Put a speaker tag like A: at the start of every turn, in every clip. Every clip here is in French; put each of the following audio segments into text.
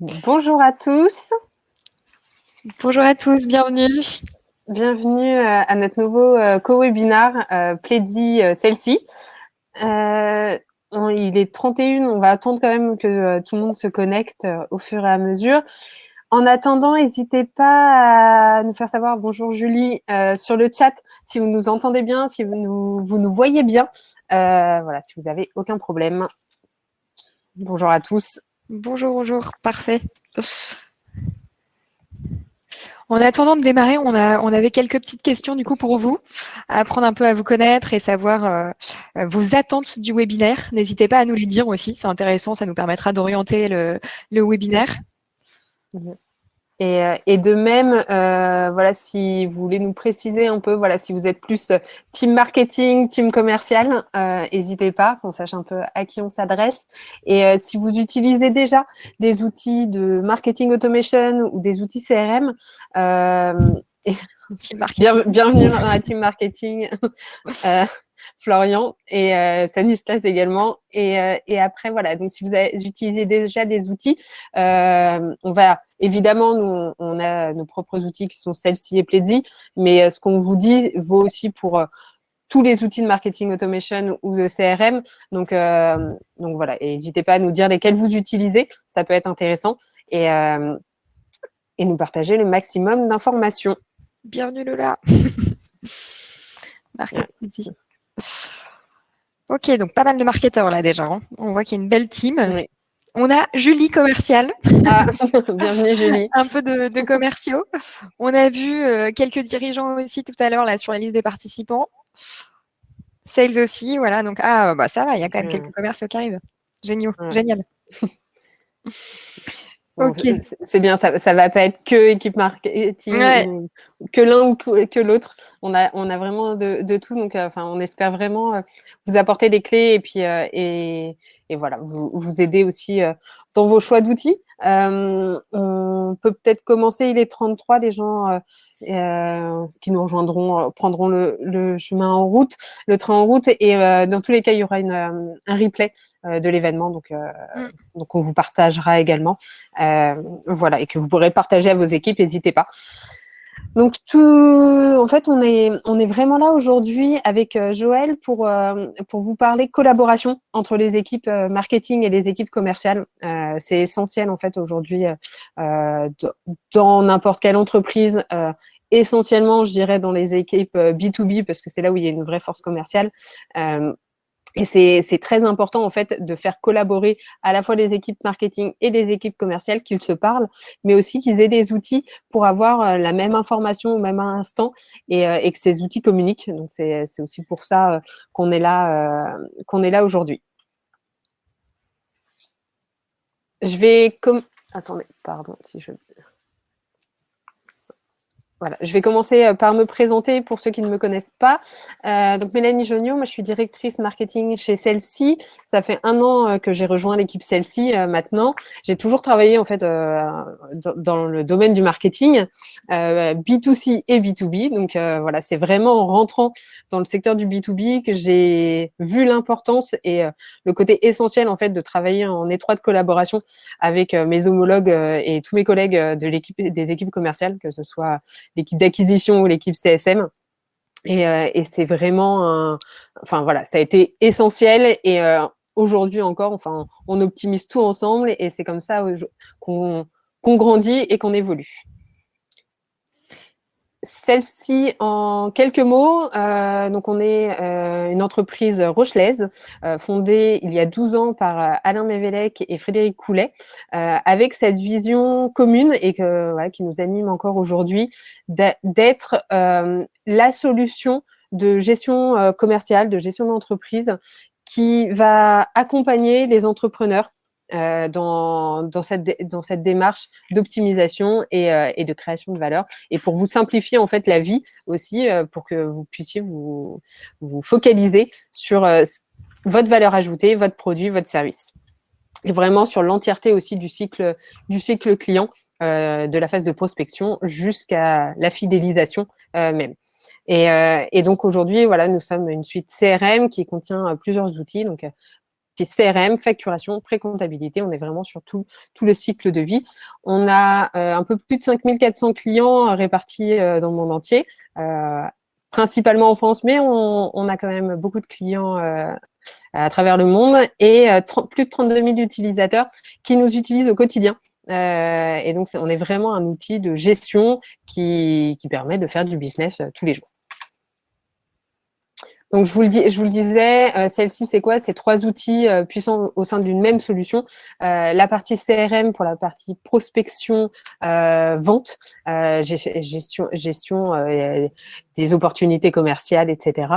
A: Bonjour à tous.
B: Bonjour à tous, bienvenue.
A: Bienvenue euh, à notre nouveau euh, co-webinar euh, Plaidy celle-ci. il est 31, on va attendre quand même que tout le monde se connecte au fur et à mesure. En attendant, n'hésitez pas à nous faire savoir, bonjour Julie, sur le chat, si vous nous entendez bien, si vous nous, vous nous voyez bien. voilà, si vous avez aucun problème. Bonjour à tous.
B: Bonjour, bonjour, parfait. En attendant de démarrer, on, avait quelques petites questions du coup pour vous, apprendre un peu à vous connaître et savoir euh, vos attentes du webinaire. N'hésitez pas à nous les dire aussi, c'est intéressant, ça nous permettra d'orienter le, webinaire.
A: Mhm. Et, de même, euh, voilà, si vous voulez nous préciser un peu, voilà, si vous êtes plus euh, team marketing, team commercial, n'hésitez pas, qu'on sache un peu à qui on s'adresse. Et si vous utilisez déjà des outils de marketing automation ou des outils CRM, bienvenue dans la team marketing. Florian et euh, Stanislas également. Et, euh, et, après, voilà, donc si vous avez, utilisez déjà des outils, euh, on va évidemment, nous, on a nos propres outils qui sont celles-ci et Pledzi, mais euh, ce qu'on vous dit vaut aussi pour tous les outils de marketing automation ou de CRM. Donc, donc voilà, n'hésitez pas à nous dire lesquels vous utilisez, ça peut être intéressant, et, et nous partager le maximum d'informations.
B: Bienvenue Lola. Marketing. Ok, donc pas mal de marketeurs là déjà. Hein. On voit qu'il y a une belle team. On a Julie commerciale.
A: Ah, bienvenue Julie.
B: Un peu de, commerciaux. On a vu euh, quelques dirigeants aussi tout à l'heure là sur la liste des participants. Sales aussi, voilà. Donc ah bah ça va, il y a quand même quelques commerciaux qui arrivent. Génial, génial.
A: ok. C'est bien, ça, ça va pas être que équipe marketing, que l'un ou que l'autre. On a, on a vraiment de, tout. Donc, euh, enfin, on espère vraiment euh, vous apporter des clés et puis euh, et, et, voilà, vous, vous aider aussi dans vos choix d'outils. on peut peut-être commencer. Il est 33, les gens euh, qui nous rejoindront, euh, prendront le, le, chemin en route, le train en route. Et euh, dans tous les cas, il y aura une, un replay de l'événement, donc, mm. donc on vous partagera également. voilà, et que vous pourrez partager à vos équipes, n'hésitez pas. Donc tout, en fait, on est, on est vraiment là aujourd'hui avec Joël pour, pour vous parler collaboration entre les équipes marketing et les équipes commerciales. c'est essentiel en fait aujourd'hui dans n'importe quelle entreprise essentiellement, je dirais, dans les équipes B2B, euh, parce que c'est là où il y a une vraie force commerciale. Euh, et c'est très important, en fait, de faire collaborer à la fois les équipes marketing et les équipes commerciales, qu'ils se parlent, mais aussi qu'ils aient des outils pour avoir euh, la même information au même instant et, que ces outils communiquent. Donc, c'est aussi pour ça qu'on est là, qu'on là aujourd'hui. Je vais... Attendez, pardon, si je... Voilà, je vais commencer euh, par me présenter pour ceux qui ne me connaissent pas. Euh, donc Mélanie Jonio, moi je suis directrice marketing chez Celsi. Ça fait un an euh, que j'ai rejoint l'équipe Celsi maintenant. J'ai toujours travaillé en fait dans, le domaine du marketing, B2C et B2B. Donc voilà, c'est vraiment en rentrant dans le secteur du B2B que j'ai vu l'importance et le côté essentiel en fait de travailler en étroite collaboration avec mes homologues et tous mes collègues de l'équipe des équipes commerciales, que ce soit l'équipe d'acquisition ou l'équipe CSM. Et, euh, et c'est vraiment, enfin voilà, ça a été essentiel et euh, aujourd'hui encore, enfin, on optimise tout ensemble et c'est comme ça qu'on grandit et qu'on évolue. Celle-ci, en quelques mots, euh, donc on est euh, une entreprise rochelaise, euh, fondée il y a 12 ans par Alain Mévélec et Frédéric Coulet, avec cette vision commune et que, qui nous anime encore aujourd'hui, d'être la solution de gestion commerciale, de gestion d'entreprise qui va accompagner les entrepreneurs euh, dans, cette, dans cette démarche d'optimisation et, euh, et, de création de valeur. Et pour vous simplifier en fait la vie aussi, euh, pour que vous puissiez vous, vous focaliser sur votre valeur ajoutée, votre produit, votre service. Et vraiment sur l'entièreté aussi du cycle, du cycle client, de la phase de prospection jusqu'à la fidélisation même. Et, et, donc aujourd'hui, voilà, nous sommes une suite CRM qui contient plusieurs outils, donc CRM, facturation, pré-comptabilité. On est vraiment sur tout, le cycle de vie. On a un peu plus de 5400 clients répartis dans le monde entier, principalement en France, mais on, a quand même beaucoup de clients à travers le monde et plus de 32 000 utilisateurs qui nous utilisent au quotidien. Euh, et donc, on est vraiment un outil de gestion qui, permet de faire du business euh, tous les jours. Donc, je vous le, disais, euh, celle-ci, c'est quoi? C'est trois outils euh, puissants au sein d'une même solution. Euh, la partie CRM pour la partie prospection, vente, gestion des opportunités commerciales, etc.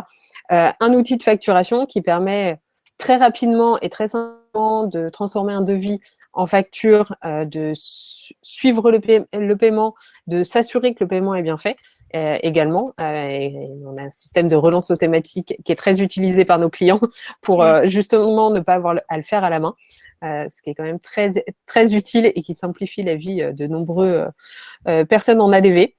A: un outil de facturation qui permet très rapidement et très simplement de transformer un devis en facture, euh, de suivre le, paiement, de s'assurer que le paiement est bien fait euh, également. Euh, on a un système de relance automatique qui est très utilisé par nos clients pour justement ne pas avoir à le faire à la main. ce qui est quand même très, très utile et qui simplifie la vie de nombreuses personnes en ADV.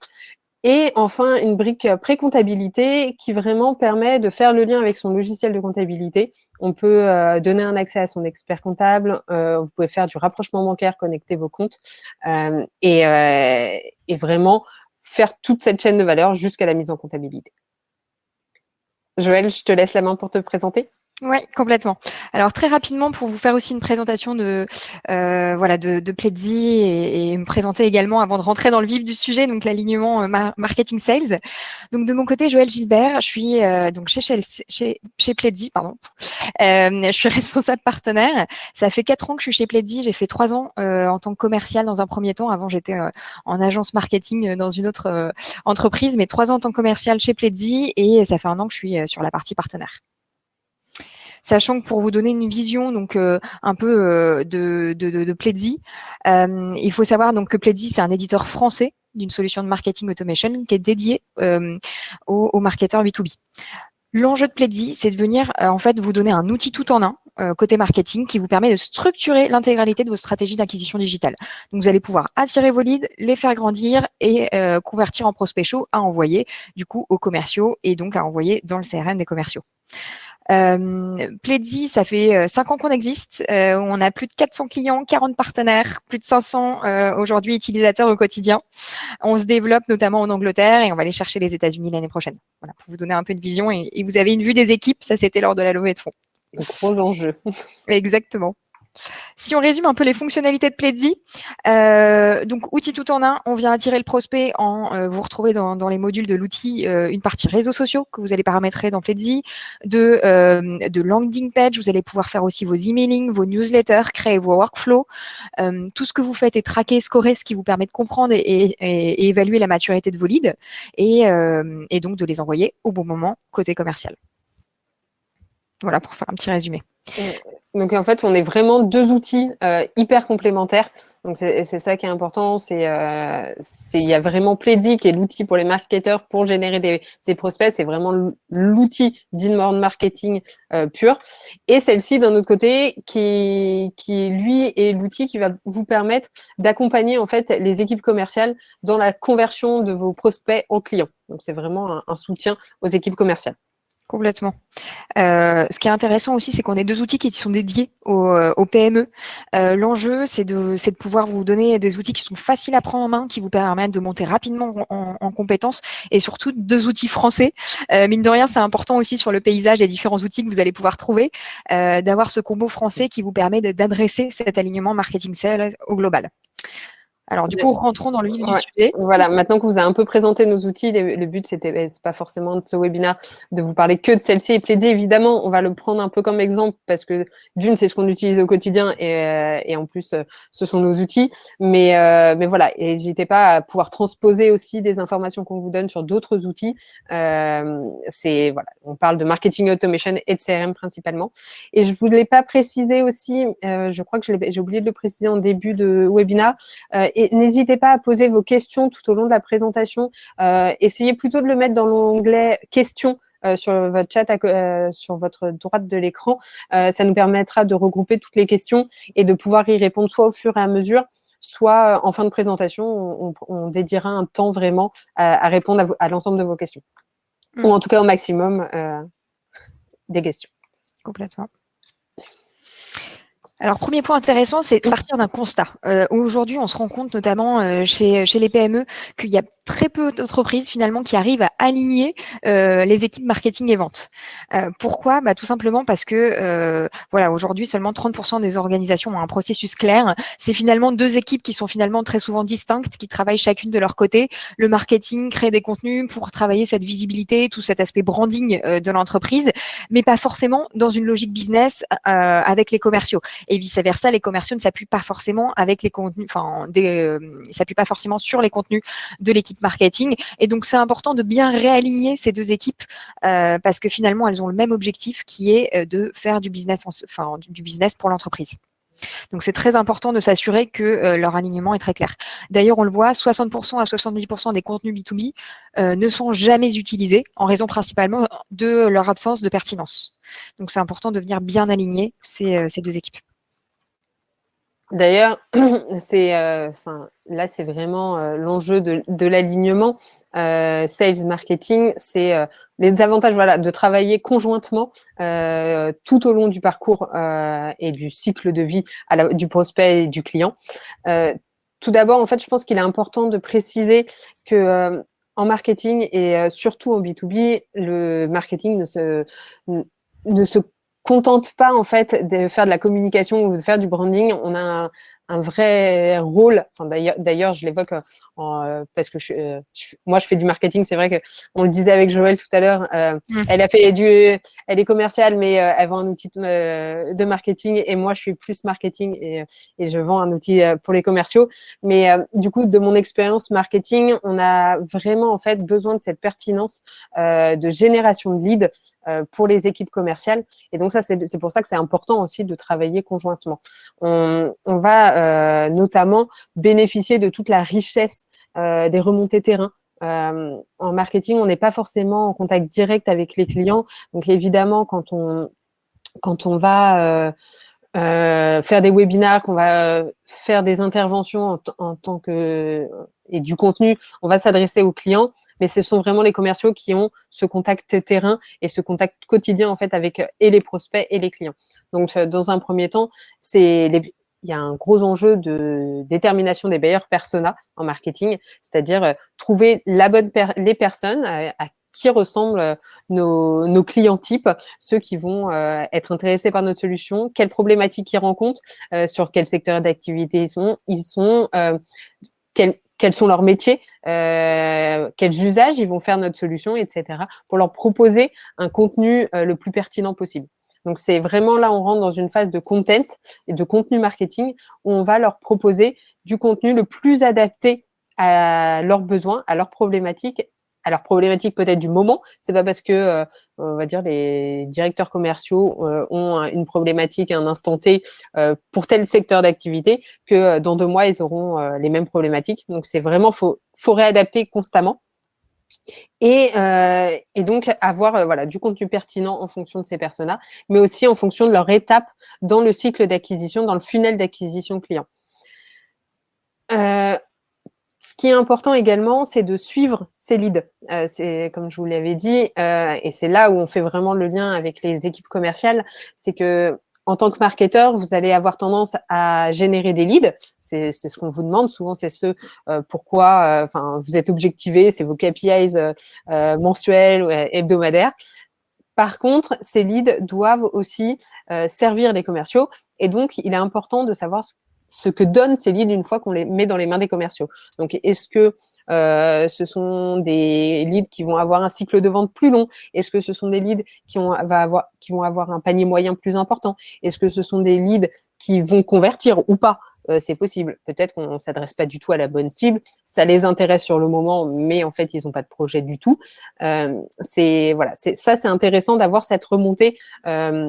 A: Et enfin, une brique pré-comptabilité qui vraiment permet de faire le lien avec son logiciel de comptabilité. On peut euh, donner un accès à son expert comptable, euh, vous pouvez faire du rapprochement bancaire, connecter vos comptes euh, et, et, vraiment faire toute cette chaîne de valeur jusqu'à la mise en comptabilité. Joël, je te laisse la main pour te présenter.
B: Oui, complètement. Alors très rapidement pour vous faire aussi une présentation de euh, voilà de, de Pledzi et, me présenter également avant de rentrer dans le vif du sujet, donc l'alignement euh, marketing sales. Donc de mon côté, Joël Gilbert, je suis euh, donc chez chez chez Pledzi, pardon. Je suis responsable partenaire. Ça fait quatre ans que je suis chez Pledzi. J'ai fait trois ans en tant que commercial dans un premier temps. Avant, j'étais en agence marketing dans une autre entreprise, mais trois ans en tant que commercial chez Pledzi et ça fait un an que je suis sur la partie partenaire sachant que pour vous donner une vision donc euh, un peu euh, de, de, Pledzi, euh, il faut savoir donc que Pledzi c'est un éditeur français d'une solution de marketing automation qui est dédié aux, marketeurs B2B. L'enjeu de Pledzi, c'est de venir en fait vous donner un outil tout en un côté marketing qui vous permet de structurer l'intégralité de vos stratégies d'acquisition digitale. Donc, vous allez pouvoir attirer vos leads, les faire grandir et convertir en prospects chauds à envoyer du coup aux commerciaux et donc à envoyer dans le CRM des commerciaux. Euh, Pledzi, ça fait euh, cinq ans qu'on existe. Euh, on a plus de 400 clients, 40 partenaires, plus de 500 euh, aujourd'hui utilisateurs au quotidien. On se développe notamment en Angleterre et on va aller chercher les États-Unis l'année prochaine. Voilà, pour vous donner un peu de vision et, et vous avez une vue des équipes. Ça, c'était lors de la levée de fonds.
A: Gros enjeu.
B: Exactement. Si on résume un peu les fonctionnalités de Pledzi, euh, donc outil tout en un, on vient attirer le prospect en euh, vous retrouvez dans, les modules de l'outil euh, une partie réseaux sociaux que vous allez paramétrer dans Pledzi, de, de landing page, vous allez pouvoir faire aussi vos emailing, vos newsletters, créer vos workflows. tout ce que vous faites est traqué, scoré, ce qui vous permet de comprendre et, évaluer la maturité de vos leads et donc de les envoyer au bon moment côté commercial. Voilà pour faire un petit résumé.
A: Donc en fait, on est vraiment deux outils euh, hyper complémentaires. Donc c'est ça qui est important. C'est euh, il y a vraiment Plaidy qui est l'outil pour les marketeurs pour générer des, des prospects. C'est vraiment l'outil d'inbound marketing euh, pur. Et celle-ci d'un autre côté qui qui lui est l'outil qui va vous permettre d'accompagner en fait les équipes commerciales dans la conversion de vos prospects en clients. Donc c'est vraiment un soutien aux équipes commerciales.
B: Complètement. Euh, ce qui est intéressant aussi, c'est qu'on ait deux outils qui sont dédiés aux, euh, PME. Euh, l'enjeu, c'est de, pouvoir vous donner des outils qui sont faciles à prendre en main, qui vous permettent de monter rapidement en, en compétences, et surtout deux outils français. mine de rien, c'est important aussi sur le paysage des différents outils que vous allez pouvoir trouver, d'avoir ce combo français qui vous permet d'adresser cet alignement marketing sales au global. Alors, du coup, rentrons dans le vif du sujet.
A: Voilà, maintenant que vous avez un peu présenté nos outils, le, but, c'était ben, pas forcément de ce webinaire de vous parler que de celle-ci et plaider. Évidemment, on va le prendre un peu comme exemple parce que d'une, c'est ce qu'on utilise au quotidien et, euh, et en plus, euh, ce sont nos outils. Mais, euh, mais voilà, n'hésitez pas à pouvoir transposer aussi des informations qu'on vous donne sur d'autres outils. c'est voilà, on parle de marketing automation et de CRM principalement. Et je voulais pas préciser aussi, je crois que j'ai oublié de le préciser en début de webinaire et n'hésitez pas à poser vos questions tout au long de la présentation. Euh, essayez plutôt de le mettre dans l'onglet questions euh, sur votre chat, euh, sur votre droite de l'écran. ça nous permettra de regrouper toutes les questions et de pouvoir y répondre soit au fur et à mesure, soit en fin de présentation, on, dédiera un temps vraiment à, répondre à, l'ensemble de vos questions. Ou en tout cas au maximum des questions.
B: Complètement. Alors, premier point intéressant, c'est partir d'un constat. Euh, Aujourd'hui, on se rend compte, notamment euh, chez, chez les PME, qu'il y a très peu d'entreprises finalement qui arrivent à aligner euh, les équipes marketing et vente. Euh, pourquoi? Bah, Tout simplement parce que euh, voilà, aujourd'hui, seulement 30% des organisations ont un processus clair. C'est finalement deux équipes qui sont finalement très souvent distinctes, qui travaillent chacune de leur côté. Le marketing crée des contenus pour travailler cette visibilité, tout cet aspect branding de l'entreprise, mais pas forcément dans une logique business avec les commerciaux et vice versa, les commerciaux ne s'appuient pas forcément avec les contenus, enfin, s'appuient pas forcément sur les contenus de l'équipe marketing. Et donc, c'est important de bien réaligner ces deux équipes euh, parce que finalement, elles ont le même objectif qui est euh, de faire du business, enfin, du business pour l'entreprise. Donc c'est très important de s'assurer que euh, leur alignement est très clair. D'ailleurs, on le voit, 60% à 70% des contenus B2B euh, ne sont jamais utilisés en raison principalement de leur absence de pertinence. Donc c'est important de venir bien aligner ces, ces deux équipes.
A: D'ailleurs, c'est, euh, là, c'est vraiment euh, l'enjeu de, de l'alignement. Euh, sales marketing, c'est euh, les avantages voilà, de travailler conjointement euh, tout au long du parcours et du cycle de vie à la, du prospect et du client. tout d'abord, en fait, je pense qu'il est important de préciser que en marketing et surtout en B2B, le marketing ne se, ne se contente pas en fait de faire de la communication ou de faire du branding. On a un vrai rôle. Enfin, D'ailleurs, je l'évoque euh, euh, parce que euh, je, moi, je fais du marketing. C'est vrai que on le disait avec Joël tout à l'heure. Euh, mmh. Elle a fait du, elle est commerciale, mais elle vend un outil de, de, marketing. Et moi, je suis plus marketing et, et je vends un outil pour les commerciaux. Mais du coup, de mon expérience marketing, on a vraiment en fait besoin de cette pertinence de génération de leads pour les équipes commerciales. Et donc ça, c'est pour ça que c'est important aussi de travailler conjointement. On, on va euh, notamment bénéficier de toute la richesse euh, des remontées terrain. Euh, en marketing, on n'est pas forcément en contact direct avec les clients. Donc évidemment, quand on, va faire des webinaires, qu'on va faire des interventions en, en, tant que et du contenu, on va s'adresser aux clients, mais ce sont vraiment les commerciaux qui ont ce contact terrain et ce contact quotidien en fait avec et les prospects et les clients. Donc dans un premier temps, c'est les, il y a un gros enjeu de détermination des meilleurs personas en marketing, c'est-à-dire euh, trouver la bonne les personnes à, qui ressemblent euh, nos, nos, clients types, ceux qui vont euh, être intéressés par notre solution, quelles problématiques ils rencontrent, sur quel secteur d'activité ils sont, ils sont quels, quels, sont leurs métiers, quels usages ils vont faire notre solution, etc., pour leur proposer un contenu le plus pertinent possible. Donc, c'est vraiment là, on rentre dans une phase de content et de contenu marketing où on va leur proposer du contenu le plus adapté à leurs besoins, à leurs problématiques, à leurs problématiques peut-être du moment. C'est pas parce que, euh, on va dire, les directeurs commerciaux euh, ont une problématique à un instant T euh, pour tel secteur d'activité que dans deux mois, ils auront les mêmes problématiques. Donc, c'est vraiment, faut, faut réadapter constamment. Et, euh, et, donc avoir euh, voilà du contenu pertinent en fonction de ces personas, mais aussi en fonction de leur étape dans le cycle d'acquisition, dans le funnel d'acquisition client. Euh, ce qui est important également, c'est de suivre ces leads. Comme je vous l'avais dit, et c'est là où on fait vraiment le lien avec les équipes commerciales, c'est que en tant que marketeur, vous allez avoir tendance à générer des leads. C'est ce qu'on vous demande. Souvent, c'est ce euh, pourquoi euh, enfin, vous êtes objectivé, c'est vos KPIs euh, mensuels ou hebdomadaires. Par contre, ces leads doivent aussi servir les commerciaux. Et donc, il est important de savoir ce que donnent ces leads une fois qu'on les met dans les mains des commerciaux. Donc, est-ce que euh, ce sont des leads qui vont avoir un cycle de vente plus long Est-ce que ce sont des leads qui, vont avoir un panier moyen plus important? Est-ce que ce sont des leads qui vont convertir ou pas? Euh, c'est possible. Peut-être qu'on ne s'adresse pas du tout à la bonne cible. Ça les intéresse sur le moment, mais en fait, ils n'ont pas de projet du tout. Euh, c'est voilà, ça, c'est intéressant d'avoir cette remontée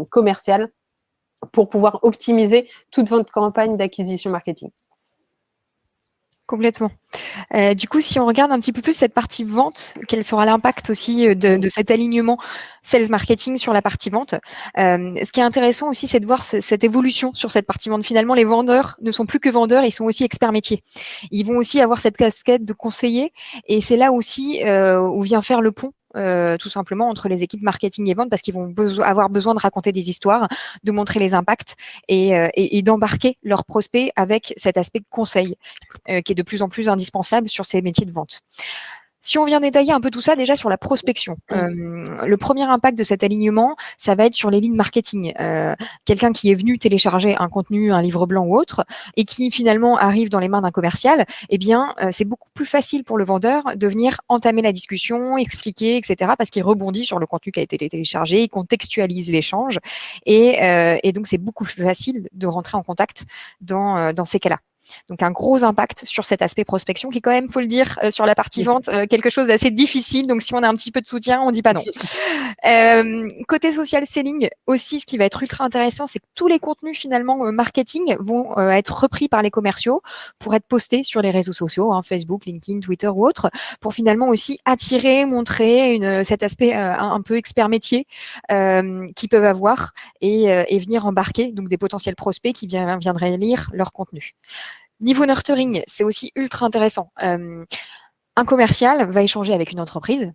A: commerciale pour pouvoir optimiser toute votre campagne d'acquisition marketing.
B: Complètement. Euh, du coup, si on regarde un petit peu plus cette partie vente, quel sera l'impact aussi euh, de, cet alignement sales marketing sur la partie vente euh, Ce qui est intéressant aussi, c'est de voir cette évolution sur cette partie vente. Finalement, les vendeurs ne sont plus que vendeurs, ils sont aussi experts métiers. Ils vont aussi avoir cette casquette de conseiller, et c'est là aussi où vient faire le pont tout simplement entre les équipes marketing et vente parce qu'ils vont avoir besoin de raconter des histoires, de montrer les impacts et, et d'embarquer leurs prospects avec cet aspect de conseil qui est de plus en plus indispensable sur ces métiers de vente. Si on vient détailler un peu tout ça, déjà sur la prospection, euh, le premier impact de cet alignement, ça va être sur les lignes marketing. Euh, quelqu'un qui est venu télécharger un contenu, un livre blanc ou autre, et qui finalement arrive dans les mains d'un commercial, eh bien, euh, c'est beaucoup plus facile pour le vendeur de venir entamer la discussion, expliquer, etc., parce qu'il rebondit sur le contenu qui a été téléchargé, il contextualise l'échange, et, et, donc c'est beaucoup plus facile de rentrer en contact dans, dans ces cas-là. Donc un gros impact sur cet aspect prospection qui est quand même, faut le dire, euh, sur la partie vente, euh, quelque chose d'assez difficile. Donc si on a un petit peu de soutien, on dit pas non. Euh, côté social selling aussi, ce qui va être ultra intéressant, c'est que tous les contenus finalement marketing vont être repris par les commerciaux pour être postés sur les réseaux sociaux, hein, Facebook, LinkedIn, Twitter ou autres, pour finalement aussi attirer, montrer une, cet aspect un, peu expert métier qu'ils peuvent avoir et, et, venir embarquer donc des potentiels prospects qui viendraient lire leur contenu. Niveau nurturing, c'est aussi ultra intéressant. Euh, un commercial va échanger avec une entreprise,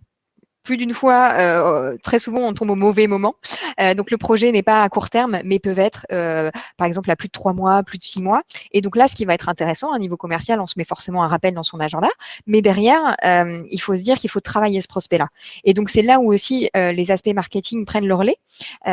B: plus d'une fois, euh, très souvent, on tombe au mauvais moment. Euh, donc, le projet n'est pas à court terme, mais peut être, euh, par exemple, à plus de trois mois, plus de six mois. Et donc là, ce qui va être intéressant, à niveau commercial, on se met forcément un rappel dans son agenda. Mais derrière, il faut se dire qu'il faut travailler ce prospect-là. Et donc, c'est là où aussi les aspects marketing prennent leur lait,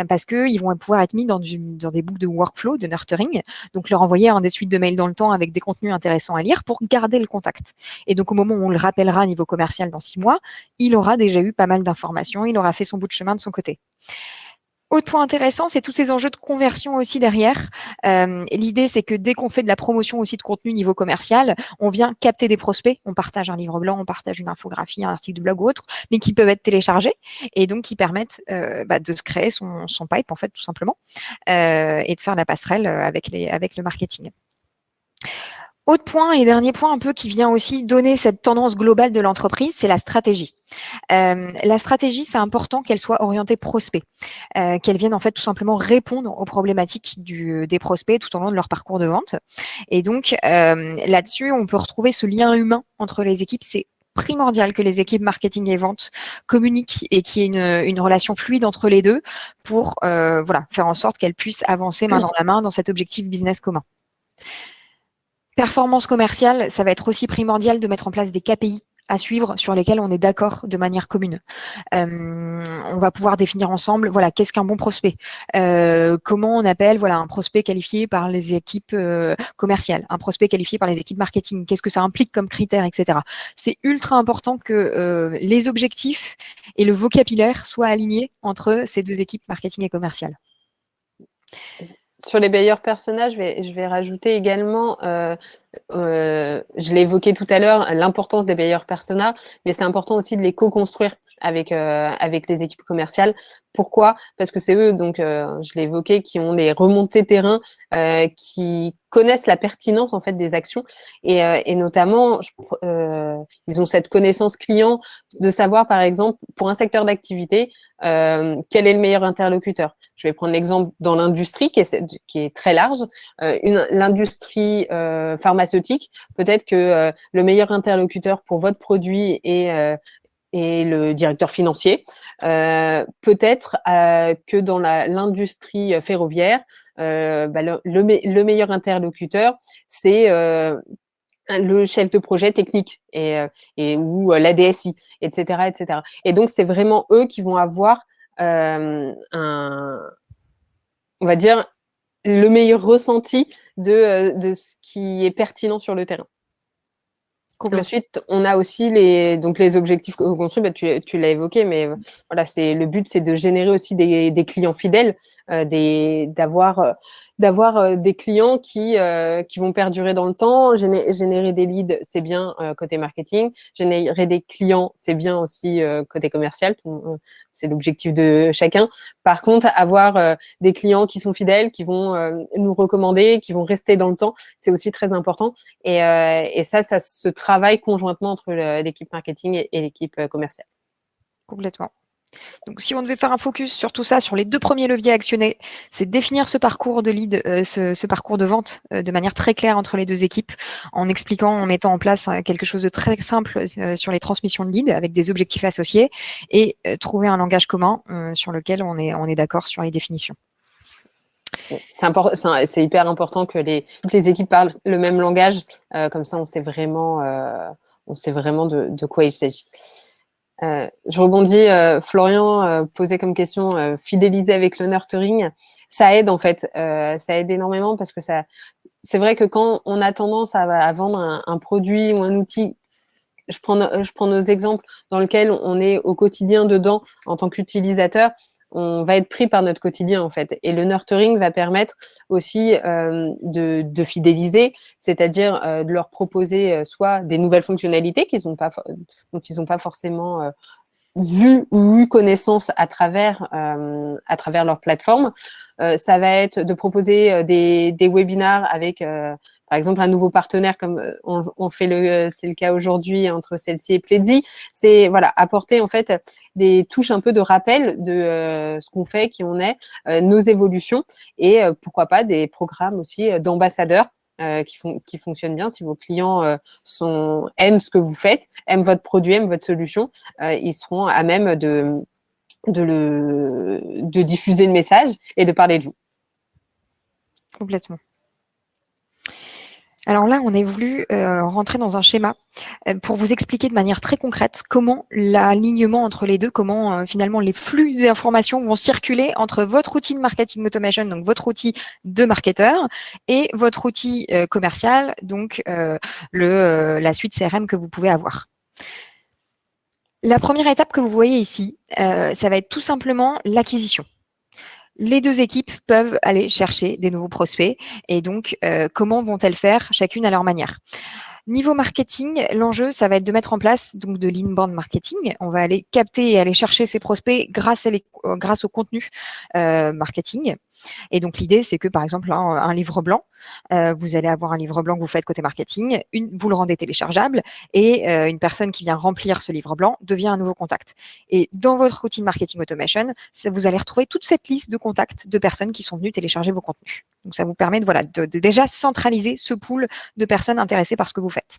B: parce qu'ils vont pouvoir être mis dans, du, dans des boucles de workflow, de nurturing. Donc, leur envoyer un des suites de mails dans le temps avec des contenus intéressants à lire pour garder le contact. Et donc, au moment où on le rappellera à niveau commercial dans six mois, il aura déjà eu mal d'informations, il aura fait son bout de chemin de son côté. Autre point intéressant, c'est tous ces enjeux de conversion aussi derrière. Euh, l'idée, c'est que dès qu'on fait de la promotion aussi de contenu niveau commercial, on vient capter des prospects. On partage un livre blanc, on partage une infographie, un article de blog ou autre, mais qui peuvent être téléchargés et donc qui permettent euh, bah, de se créer son, pipe, en fait, tout simplement, euh, et de faire la passerelle avec le marketing. Autre point et dernier point un peu qui vient aussi donner cette tendance globale de l'entreprise, c'est la stratégie. Euh, la stratégie, c'est important qu'elle soit orientée prospect, euh, qu'elle vienne en fait tout simplement répondre aux problématiques du, des prospects tout au long de leur parcours de vente. Et donc euh, là-dessus, on peut retrouver ce lien humain entre les équipes. C'est primordial que les équipes marketing et vente communiquent et qu'il y ait une, une, relation fluide entre les deux pour voilà, faire en sorte qu'elles puissent avancer main dans la main dans cet objectif business commun. Performance commerciale, ça va être aussi primordial de mettre en place des KPI à suivre sur lesquels on est d'accord de manière commune. Euh, on va pouvoir définir ensemble, voilà, qu'est-ce qu'un bon prospect? Euh, Comment on appelle, voilà, un prospect qualifié par les équipes euh, commerciales, un prospect qualifié par les équipes marketing? Qu'est-ce que ça implique comme critères, etc. C'est ultra important que les objectifs et le vocabulaire soient alignés entre ces deux équipes marketing et commerciales
A: sur les meilleurs personnages, je vais, je rajouter également, euh, euh, je l'ai évoqué tout à l'heure, l'importance des meilleurs personnages, mais c'est important aussi de les co-construire avec, euh, avec les équipes commerciales. Pourquoi? Parce que c'est eux, donc je l'ai évoqué, qui ont les remontées terrain, qui connaissent la pertinence en fait des actions et, et notamment ils ont cette connaissance client de savoir par exemple pour un secteur d'activité quel est le meilleur interlocuteur. Je vais prendre l'exemple dans l'industrie qui est, qui est très large. Euh, L'industrie euh, pharmaceutique, peut-être que euh, le meilleur interlocuteur pour votre produit est, euh, est le directeur financier. Euh, peut-être que dans l'industrie ferroviaire, bah, le, le, meilleur interlocuteur, c'est le chef de projet technique et, et ou la DSI, etc., etc. Et donc, c'est vraiment eux qui vont avoir euh, un, on va dire, le meilleur ressenti de, euh, de ce qui est pertinent sur le terrain. Ensuite, on a aussi les, donc les objectifs construits, bah, tu, tu l'as évoqué, mais euh, voilà, c'est le but, c'est de générer aussi des, clients fidèles, euh, d'avoir d'avoir euh, des clients qui, euh, qui vont perdurer dans le temps. Générer, des leads, c'est bien euh, côté marketing. Générer des clients, c'est bien aussi côté commercial. C'est l'objectif de chacun. Par contre, avoir des clients qui sont fidèles, qui vont nous recommander, qui vont rester dans le temps, c'est aussi très important. Et, et, ça, ça se travaille conjointement entre l'équipe marketing et l'équipe commerciale.
B: Complètement. Donc, si on devait faire un focus sur tout ça, sur les deux premiers leviers actionnés, c'est définir ce parcours de lead, euh, ce, parcours de vente euh, de manière très claire entre les deux équipes, en expliquant, en mettant en place euh, quelque chose de très simple sur les transmissions de lead avec des objectifs associés et trouver un langage commun sur lequel on est, d'accord sur les définitions.
A: C'est hyper important que toutes les équipes parlent le même langage, comme ça on sait vraiment de quoi il s'agit. Euh, je rebondis, euh, Florian euh, posait comme question fidéliser avec le nurturing. Ça aide en fait, ça aide énormément parce que ça, c'est vrai que quand on a tendance à, vendre un, produit ou un outil, je prends, je prends nos exemples dans lesquels on est au quotidien dedans en tant qu'utilisateur, on va être pris par notre quotidien en fait. Et le nurturing va permettre aussi euh, de, fidéliser, c'est-à-dire euh, de leur proposer euh, soit des nouvelles fonctionnalités qu'ils ont pas, dont ils n'ont pas forcément vu ou eu connaissance à travers, à travers leur plateforme. ça va être de proposer des, des webinars avec par exemple, un nouveau partenaire comme euh, on, fait le, c'est le cas aujourd'hui entre celle-ci et Pledzi, c'est voilà apporter en fait des touches un peu de rappel de euh, ce qu'on fait, qui on est, euh, nos évolutions et pourquoi pas des programmes aussi d'ambassadeurs qui, qui fonctionnent bien. Si vos clients sont, aiment ce que vous faites, aiment votre produit, aiment votre solution, ils seront à même de, de, le, de diffuser le message et de parler de vous.
B: Complètement. Alors là, on est voulu euh, rentrer dans un schéma euh, pour vous expliquer de manière très concrète comment l'alignement entre les deux, comment euh, finalement les flux d'informations vont circuler entre votre outil de marketing automation, donc votre outil de marketeur, et votre outil commercial, donc la suite CRM que vous pouvez avoir. La première étape que vous voyez ici, ça va être tout simplement l'acquisition les deux équipes peuvent aller chercher des nouveaux prospects. Et donc, euh, comment vont-elles faire chacune à leur manière? Niveau marketing, l'enjeu, ça va être de mettre en place donc de l'inbound marketing. On va aller capter et aller chercher ces prospects grâce, à les, euh, grâce au contenu euh, marketing. Et donc l'idée, c'est que par exemple un, livre blanc, euh, vous allez avoir un livre blanc que vous faites côté marketing, vous le rendez téléchargeable et une personne qui vient remplir ce livre blanc devient un nouveau contact. Et dans votre routine marketing automation, vous allez retrouver toute cette liste de contacts de personnes qui sont venues télécharger vos contenus. Donc ça vous permet de, voilà, de, déjà centraliser ce pool de personnes intéressées par ce que vous faites.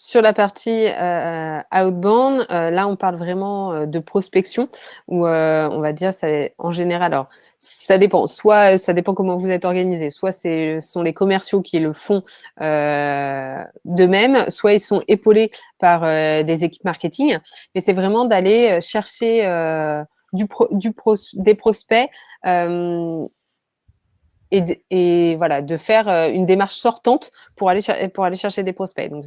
A: Sur la partie euh, outbound, euh, là, on parle vraiment euh, de prospection, où on va dire, ça, en général, alors, ça dépend. Soit ça dépend comment vous êtes organisé, soit ce sont les commerciaux qui le font d'eux-mêmes, soit ils sont épaulés par des équipes marketing. Mais c'est vraiment d'aller chercher des prospects et, voilà, de faire euh, une démarche sortante pour aller, pour aller chercher des prospects. Donc,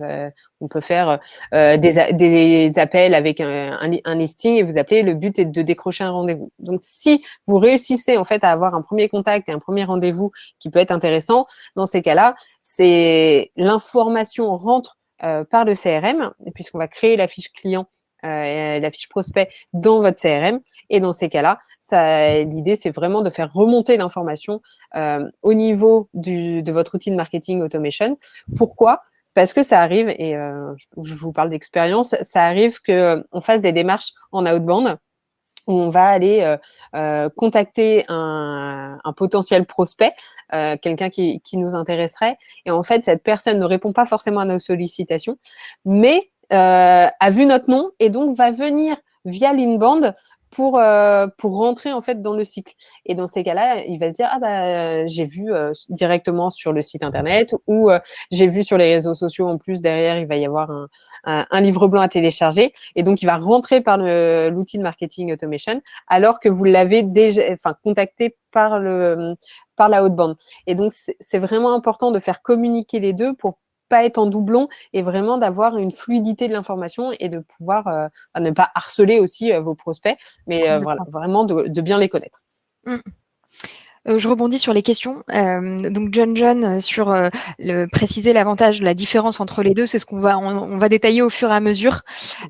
A: on peut faire euh, des, des, appels avec un, un, listing et vous appelez. Le but est de décrocher un rendez-vous. Donc, si vous réussissez en fait à avoir un premier contact et un premier rendez-vous qui peut être intéressant, dans ces cas-là, c'est l'information rentre euh, par le CRM, puisqu'on va créer la fiche client euh, la fiche prospect dans votre CRM. Et dans ces cas-là, l'idée, c'est vraiment de faire remonter l'information euh, au niveau du, de votre outil de marketing automation. Pourquoi? Parce que ça arrive, et euh, je vous parle d'expérience, ça arrive qu'on fasse des démarches en outbound où on va aller euh, euh contacter un, un, potentiel prospect, euh, quelqu'un qui, qui, nous intéresserait. Et en fait, cette personne ne répond pas forcément à nos sollicitations, mais euh, a vu notre nom et donc va venir via l'inbound pour euh, pour rentrer en fait dans le cycle. Et dans ces cas-là, il va se dire ah bah j'ai vu euh, directement sur le site internet ou j'ai vu sur les réseaux sociaux en plus derrière il va y avoir un, un, livre blanc à télécharger et donc il va rentrer par l'outil de marketing automation alors que vous l'avez déjà enfin contacté par le par la haute bande. Et donc c'est vraiment important de faire communiquer les deux pour pas être en doublon et vraiment d'avoir une fluidité de l'information et de pouvoir euh, ne pas harceler aussi euh, vos prospects, mais euh, voilà, vraiment de, bien les connaître. Mmh.
B: Euh, je rebondis sur les questions. Euh, donc John John euh, sur le, préciser l'avantage, la différence entre les deux, c'est ce qu'on va on, va détailler au fur et à mesure.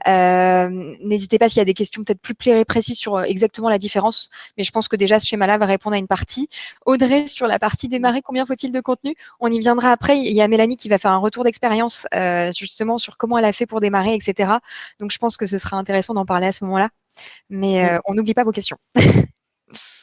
B: N'hésitez pas s'il y a des questions peut-être plus précises sur exactement la différence, mais je pense que déjà ce schéma-là va répondre à une partie. Audrey sur la partie démarrer, combien faut-il de contenu? On y viendra après. Il y a Mélanie qui va faire un retour d'expérience justement sur comment elle a fait pour démarrer, etc. Donc je pense que ce sera intéressant d'en parler à ce moment-là. Mais on n'oublie pas vos questions.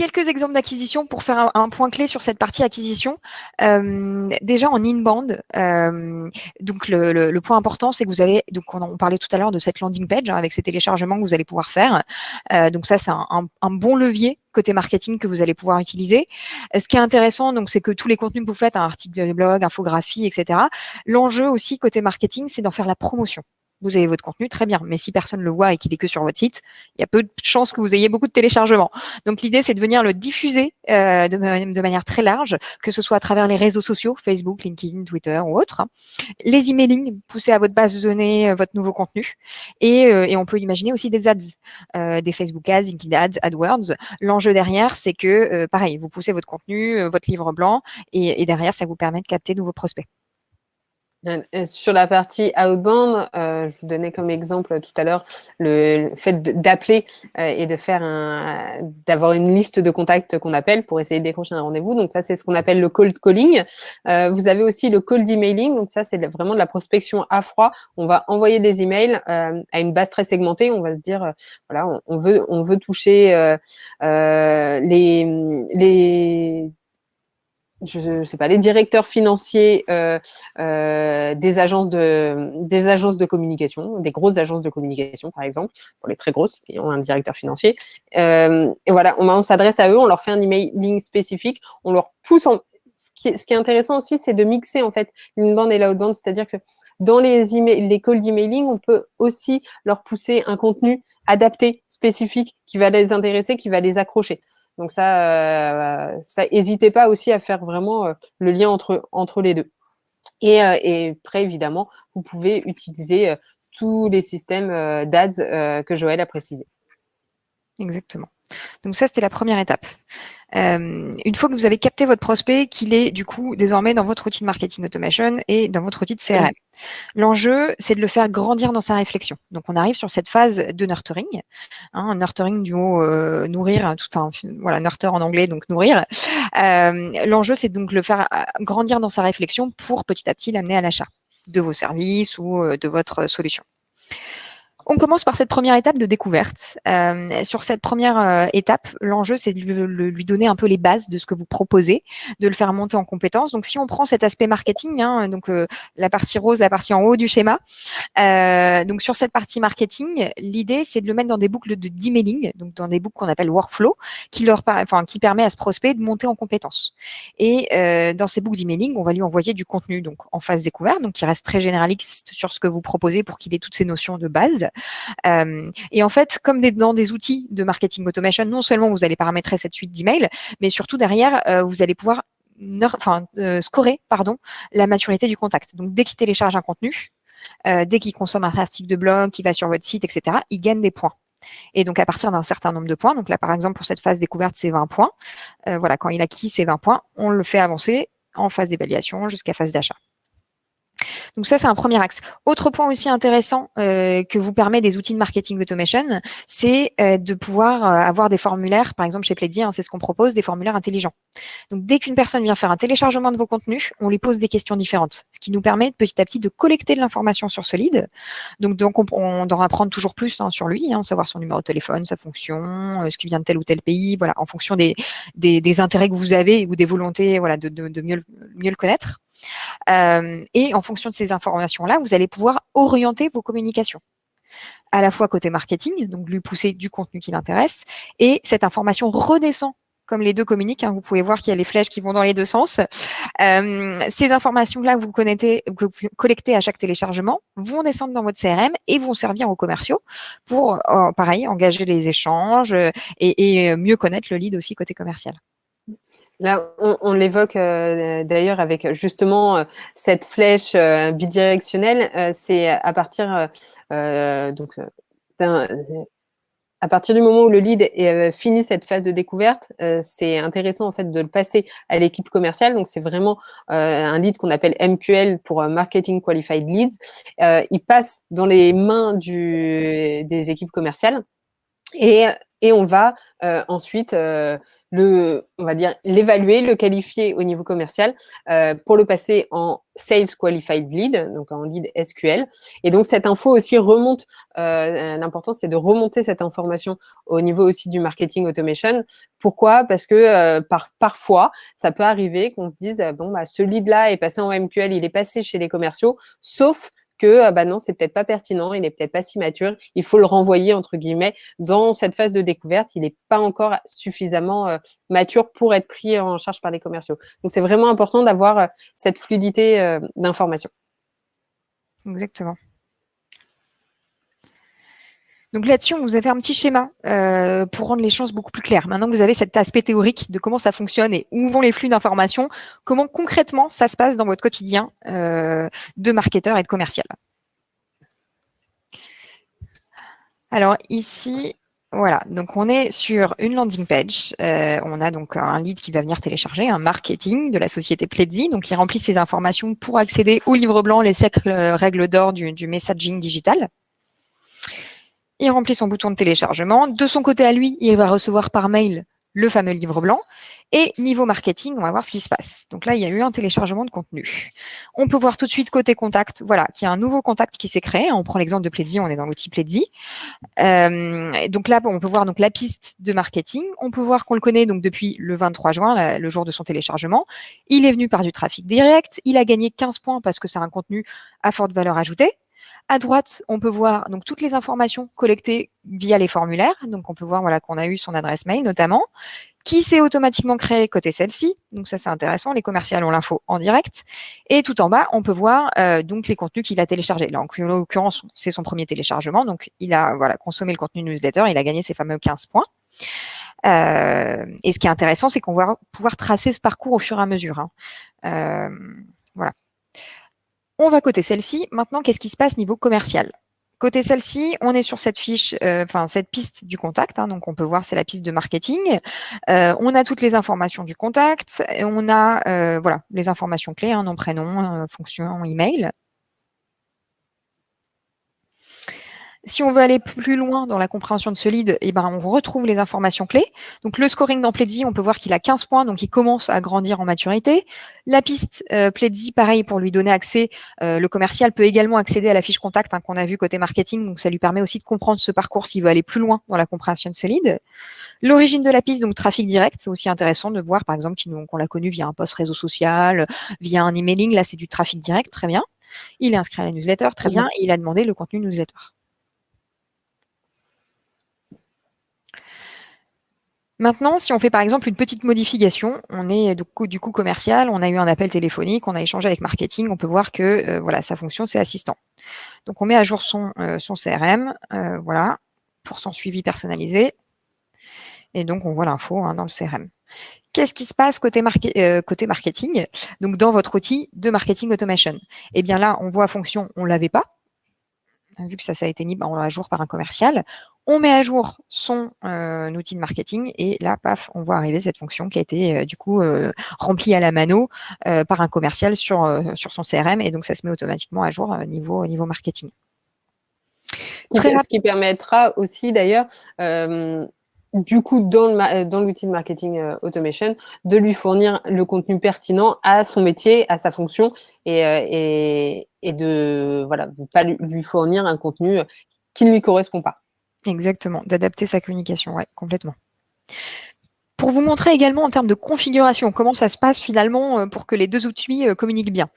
B: quelques exemples d'acquisition pour faire un, point clé sur cette partie acquisition. Euh, déjà en inbound, euh, donc le, point important, c'est que vous avez, donc on, parlait tout à l'heure de cette landing page hein, avec ces téléchargements que vous allez pouvoir faire. Euh, donc ça, c'est un, bon levier côté marketing que vous allez pouvoir utiliser. Ce qui est intéressant, donc, c'est que tous les contenus que vous faites, un article de blog, infographie, etc. L'enjeu aussi côté marketing, c'est d'en faire la promotion vous avez votre contenu, très bien. Mais si personne le voit et qu'il est que sur votre site, il y a peu de chances que vous ayez beaucoup de téléchargements. Donc l'idée, c'est de venir le diffuser euh, de, manière très large, que ce soit à travers les réseaux sociaux, Facebook, LinkedIn, Twitter ou autres. Les emailing, pousser à votre base de données euh, votre nouveau contenu. Et, euh, et, on peut imaginer aussi des ads, des Facebook ads, LinkedIn ads, AdWords. L'enjeu derrière, c'est que, pareil, vous poussez votre contenu, votre livre blanc, et, et derrière, ça vous permet de capter de nouveaux prospects.
A: Euh, euh, sur la partie outbound, euh, je vous donnais comme exemple tout à l'heure le, fait d'appeler et de faire un, d'avoir une liste de contacts qu'on appelle pour essayer de décrocher un rendez-vous. Donc ça, c'est ce qu'on appelle le cold calling. vous avez aussi le cold emailing. Donc ça, c'est vraiment de la prospection à froid. On va envoyer des emails à une base très segmentée. On va se dire, voilà, on, on, veut, on veut toucher les, les je sais pas, les directeurs financiers euh, euh, des agences de des agences de communication, des grosses agences de communication par exemple, pour les très grosses qui ont un directeur financier. Euh, et voilà, on, s'adresse à eux, on leur fait un emailing spécifique, on leur pousse en. Ce qui est, intéressant aussi, c'est de mixer en fait l'inbound et l'outbound, c'est-à-dire que dans les, emails, les calls d'emailing, on peut aussi leur pousser un contenu adapté, spécifique, qui va les intéresser, qui va les accrocher. Donc ça, euh, ça n'hésitez pas aussi à faire vraiment euh, le lien entre, entre les deux. Et, euh, et après, évidemment, vous pouvez utiliser tous les systèmes d'ads que Joël a précisé.
B: Exactement. Donc ça, c'était la première étape. Euh, une fois que vous avez capté votre prospect, qu'il est du coup désormais dans votre outil de marketing automation et dans votre outil de CRM. L'enjeu, c'est de le faire grandir dans sa réflexion. Donc, on arrive sur cette phase de nurturing. Hein, nurturing du mot euh, nourrir, tout, enfin, voilà, nurture en anglais, donc nourrir. Euh, L'enjeu, c'est donc le faire grandir dans sa réflexion pour petit à petit l'amener à l'achat de vos services ou de votre solution. On commence par cette première étape de découverte. Euh, sur cette première euh, étape, l'enjeu, c'est de lui, donner un peu les bases de ce que vous proposez, de le faire monter en compétences. Donc, si on prend cet aspect marketing, hein, donc euh, la partie rose, la partie en haut du schéma, donc sur cette partie marketing, l'idée, c'est de le mettre dans des boucles de d'emailing, donc dans des boucles qu'on appelle workflow, qui leur, enfin, qui permet à ce prospect de monter en compétences. Et dans ces boucles d'emailing, on va lui envoyer du contenu, donc en phase découverte, donc qui reste très généraliste sur ce que vous proposez pour qu'il ait toutes ces notions de base. Euh, et en fait, comme dans des outils de marketing automation, non seulement vous allez paramétrer cette suite d'emails, mais surtout derrière, euh, vous allez pouvoir enfin, euh, scorer pardon, la maturité du contact. Donc, dès qu'il télécharge un contenu, dès qu'il consomme un article de blog, qu'il va sur votre site, etc., il gagne des points. Et donc, à partir d'un certain nombre de points, donc là, par exemple, pour cette phase découverte, c'est 20 points. voilà, quand il acquis ces 20 points, on le fait avancer en phase d'évaluation jusqu'à phase d'achat. Donc ça, c'est un premier axe. Autre point aussi intéressant euh, que vous permet des outils de marketing automation, c'est euh, de pouvoir euh, avoir des formulaires, par exemple chez Pledzi, hein, c'est ce qu'on propose, des formulaires intelligents. Donc dès qu'une personne vient faire un téléchargement de vos contenus, on lui pose des questions différentes, ce qui nous permet petit à petit de collecter de l'information sur ce lead. Donc, donc on, on en apprendre toujours plus hein, sur lui, hein, savoir son numéro de téléphone, sa fonction, ce qui vient de tel ou tel pays, voilà, en fonction des, des, intérêts que vous avez ou des volontés voilà, de, de mieux, mieux le connaître. Euh, et en fonction de ces informations-là, vous allez pouvoir orienter vos communications à la fois côté marketing, donc lui pousser du contenu qui l'intéresse, et cette information redescend comme les deux communiquent. Hein. vous pouvez voir qu'il y a les flèches qui vont dans les deux sens. Euh, ces informations-là que vous, que vous collectez à chaque téléchargement vont descendre dans votre CRM et vont servir aux commerciaux pour, euh, pareil, engager les échanges et mieux connaître le lead aussi côté commercial.
A: Là, on, l'évoque euh, d'ailleurs avec justement euh, cette flèche euh, bidirectionnelle. c'est à partir du moment où le lead est, finit cette phase de découverte, c'est intéressant en fait de le passer à l'équipe commerciale. Donc c'est vraiment un lead qu'on appelle MQL pour Marketing Qualified Leads. il passe dans les mains des équipes commerciales et on va euh, ensuite euh, le, on va dire l'évaluer, le qualifier au niveau commercial euh, pour le passer en Sales Qualified Lead, donc en lead SQL. Et donc cette info aussi remonte. L'important c'est de remonter cette information au niveau aussi du marketing automation. Pourquoi? Parce que par, parfois ça peut arriver qu'on se dise bon bah ce lead là est passé en MQL, il est passé chez les commerciaux, sauf que ah bah non, c'est peut-être pas pertinent, il n'est peut-être pas si mature, il faut le renvoyer entre guillemets dans cette phase de découverte, il n'est pas encore suffisamment euh, mature pour être pris en charge par les commerciaux. Donc c'est vraiment important d'avoir euh, cette fluidité euh, d'information.
B: Exactement. Donc là-dessus, on vous a fait un petit schéma euh, pour rendre les choses beaucoup plus claires. Maintenant que vous avez cet aspect théorique de comment ça fonctionne et où vont les flux d'informations, comment concrètement ça se passe dans votre quotidien euh, de marketeur et de commercial? Alors ici, voilà, donc on est sur une landing page. Euh, on a donc un lead qui va venir télécharger, un marketing de la société Pledzi. Donc il remplit ses informations pour accéder au livre blanc, les cercles règles d'or du messaging digital il remplit son bouton de téléchargement. De son côté à lui, il va recevoir par mail le fameux livre blanc. Et niveau marketing, on va voir ce qui se passe. Donc là, il y a eu un téléchargement de contenu. On peut voir tout de suite côté contact, voilà, qu'il y a un nouveau contact qui s'est créé. On prend l'exemple de Pledzi, on est dans l'outil Pledzi. Euh, donc là, on peut voir donc la piste de marketing. On peut voir qu'on le connaît donc depuis le 23 juin, le jour de son téléchargement. Il est venu par du trafic direct. Il a gagné 15 points parce que c'est un contenu à forte valeur ajoutée. À droite, on peut voir donc toutes les informations collectées via les formulaires. Donc, on peut voir voilà qu'on a eu son adresse mail notamment, qui s'est automatiquement créé côté celle-ci. Donc, ça, c'est intéressant. Les commerciales ont l'info en direct. Et tout en bas, on peut voir euh, donc les contenus qu'il a téléchargés. Là, en l'occurrence, c'est son premier téléchargement. Donc, il a voilà consommé le contenu newsletter. Il a gagné ses fameux 15 points. Euh, et ce qui est intéressant, c'est qu'on va pouvoir tracer ce parcours au fur et à mesure. Hein. Euh, voilà. On va côté celle-ci. Maintenant, qu'est-ce qui se passe niveau commercial? Côté celle-ci, on est sur cette fiche, euh, enfin cette piste du contact. Hein, donc on peut voir c'est la piste de marketing. Euh, on a toutes les informations du contact. Et on a euh, voilà les informations clés, hein, nom, prénom, fonction, email. Si on veut aller plus loin dans la compréhension de ce lead, eh ben, on retrouve les informations clés. Donc, le scoring dans Pledzi, on peut voir qu'il a 15 points, donc il commence à grandir en maturité. La piste euh, Pledzi, pareil, pour lui donner accès, euh, le commercial peut également accéder à la fiche contact hein, qu'on a vu côté marketing, donc ça lui permet aussi de comprendre ce parcours s'il veut aller plus loin dans la compréhension de ce lead. L'origine de la piste, donc trafic direct, c'est aussi intéressant de voir, par exemple, qu'on l'a connu via un post réseau social, via un emailing, là c'est du trafic direct, très bien. Il est inscrit à la newsletter, très bien, et il a demandé le contenu newsletter. Maintenant, si on fait par exemple une petite modification, on est du coup, commercial, on a eu un appel téléphonique, on a échangé avec marketing, on peut voir que euh, voilà, sa fonction, c'est assistant. Donc on met à jour son, euh, son CRM, euh, voilà, pour son suivi personnalisé. Et donc on voit l'info hein, dans le CRM. Qu'est-ce qui se passe côté, côté marketing Donc dans votre outil de marketing automation? Eh bien là, on voit fonction, on l'avait pas. Vu que ça, ça a été mis ben, à jour par un commercial on met à jour son euh, outil de marketing et là, paf, on voit arriver cette fonction qui a été euh, du coup euh, remplie à la mano par un commercial sur, sur son CRM et donc ça se met automatiquement à jour niveau, niveau marketing.
A: Très Ce qui permettra aussi d'ailleurs du coup, dans l'outil de marketing automation, de lui fournir le contenu pertinent à son métier, à sa fonction, et, et, et de voilà, pas lui fournir un contenu qui ne lui correspond pas.
B: Exactement, d'adapter sa communication, ouais, complètement. Pour vous montrer également en termes de configuration, comment ça se passe finalement euh, pour que les deux outils euh, communiquent bien.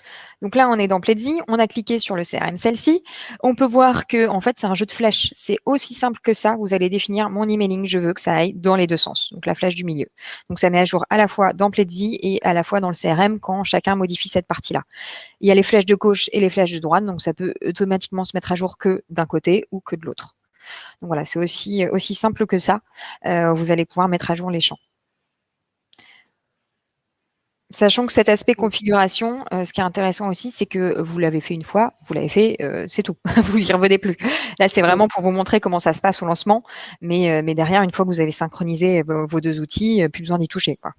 B: Donc là, on est dans Pledzi, on a cliqué sur le CRM celle-ci. On peut voir que en fait, c'est un jeu de flèches. C'est aussi simple que ça. Vous allez définir mon emailing, je veux que ça aille dans les deux sens. Donc la flèche du milieu. Donc ça met à jour à la fois dans Pledzi et à la fois dans le CRM quand chacun modifie cette partie-là. Il y a les flèches de gauche et les flèches de droite, donc ça peut automatiquement se mettre à jour que d'un côté ou que de l'autre. Donc voilà, c'est aussi, aussi simple que ça. Euh, vous allez pouvoir mettre à jour les champs. Sachant que cet aspect configuration, euh, ce qui est intéressant aussi, c'est que vous l'avez fait une fois, vous l'avez fait, euh, c'est tout. vous y revenez plus. Là, c'est vraiment pour vous montrer comment ça se passe au lancement. Mais, euh, mais derrière, une fois que vous avez synchronisé vos, deux outils, plus besoin d'y toucher. Quoi.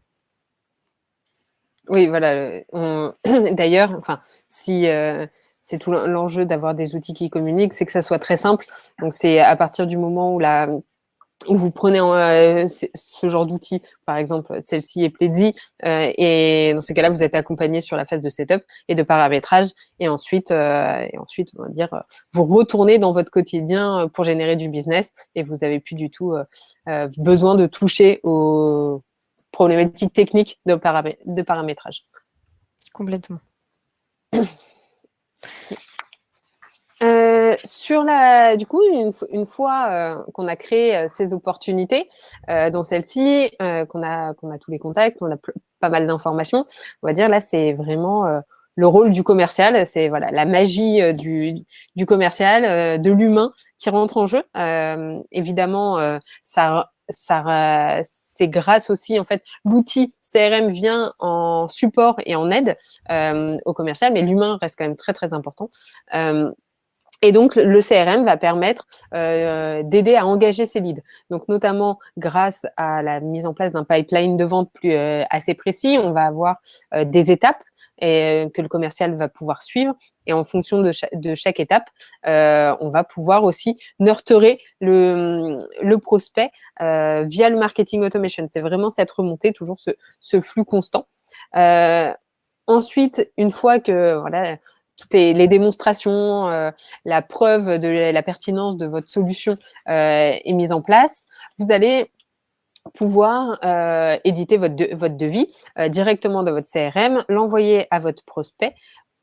A: Oui, voilà. D'ailleurs, enfin, si c'est tout l'enjeu d'avoir des outils qui communiquent, c'est que ça soit très simple. Donc, c'est à partir du moment où vous prenez euh, ce genre d'outil, par exemple, celle-ci est Pledzi, euh, et dans ces cas-là, vous êtes accompagné sur la phase de setup et de paramétrage, et ensuite, euh, on va dire, vous retournez dans votre quotidien pour générer du business, et vous n'avez plus du tout besoin de toucher aux problématiques techniques de paramétrage.
B: Complètement.
A: Euh, sur la, du coup, une, fois euh, qu'on a créé euh, ces opportunités, dans celle-ci, qu'on a, qu'on a tous les contacts, qu'on a pas mal d'informations, on va dire là, c'est vraiment le rôle du commercial, c'est voilà la magie du, du commercial, de l'humain qui rentre en jeu. évidemment, ça, ça, c'est grâce aussi en fait l'outil CRM vient en support et en aide au commercial, mais l'humain reste quand même très très important. Et donc, le CRM va permettre euh, d'aider à engager ces leads. Donc, notamment grâce à la mise en place d'un pipeline de vente plus euh, assez précis, on va avoir euh, des étapes et, que le commercial va pouvoir suivre. Et en fonction de, chaque étape, on va pouvoir aussi nurturer le, le prospect via le marketing automation. C'est vraiment cette remontée, toujours ce, ce flux constant. ensuite, une fois que voilà, toutes les, démonstrations, euh, la preuve de la pertinence de votre solution euh, est mise en place, vous allez pouvoir euh, éditer votre, votre devis directement dans votre CRM, l'envoyer à votre prospect,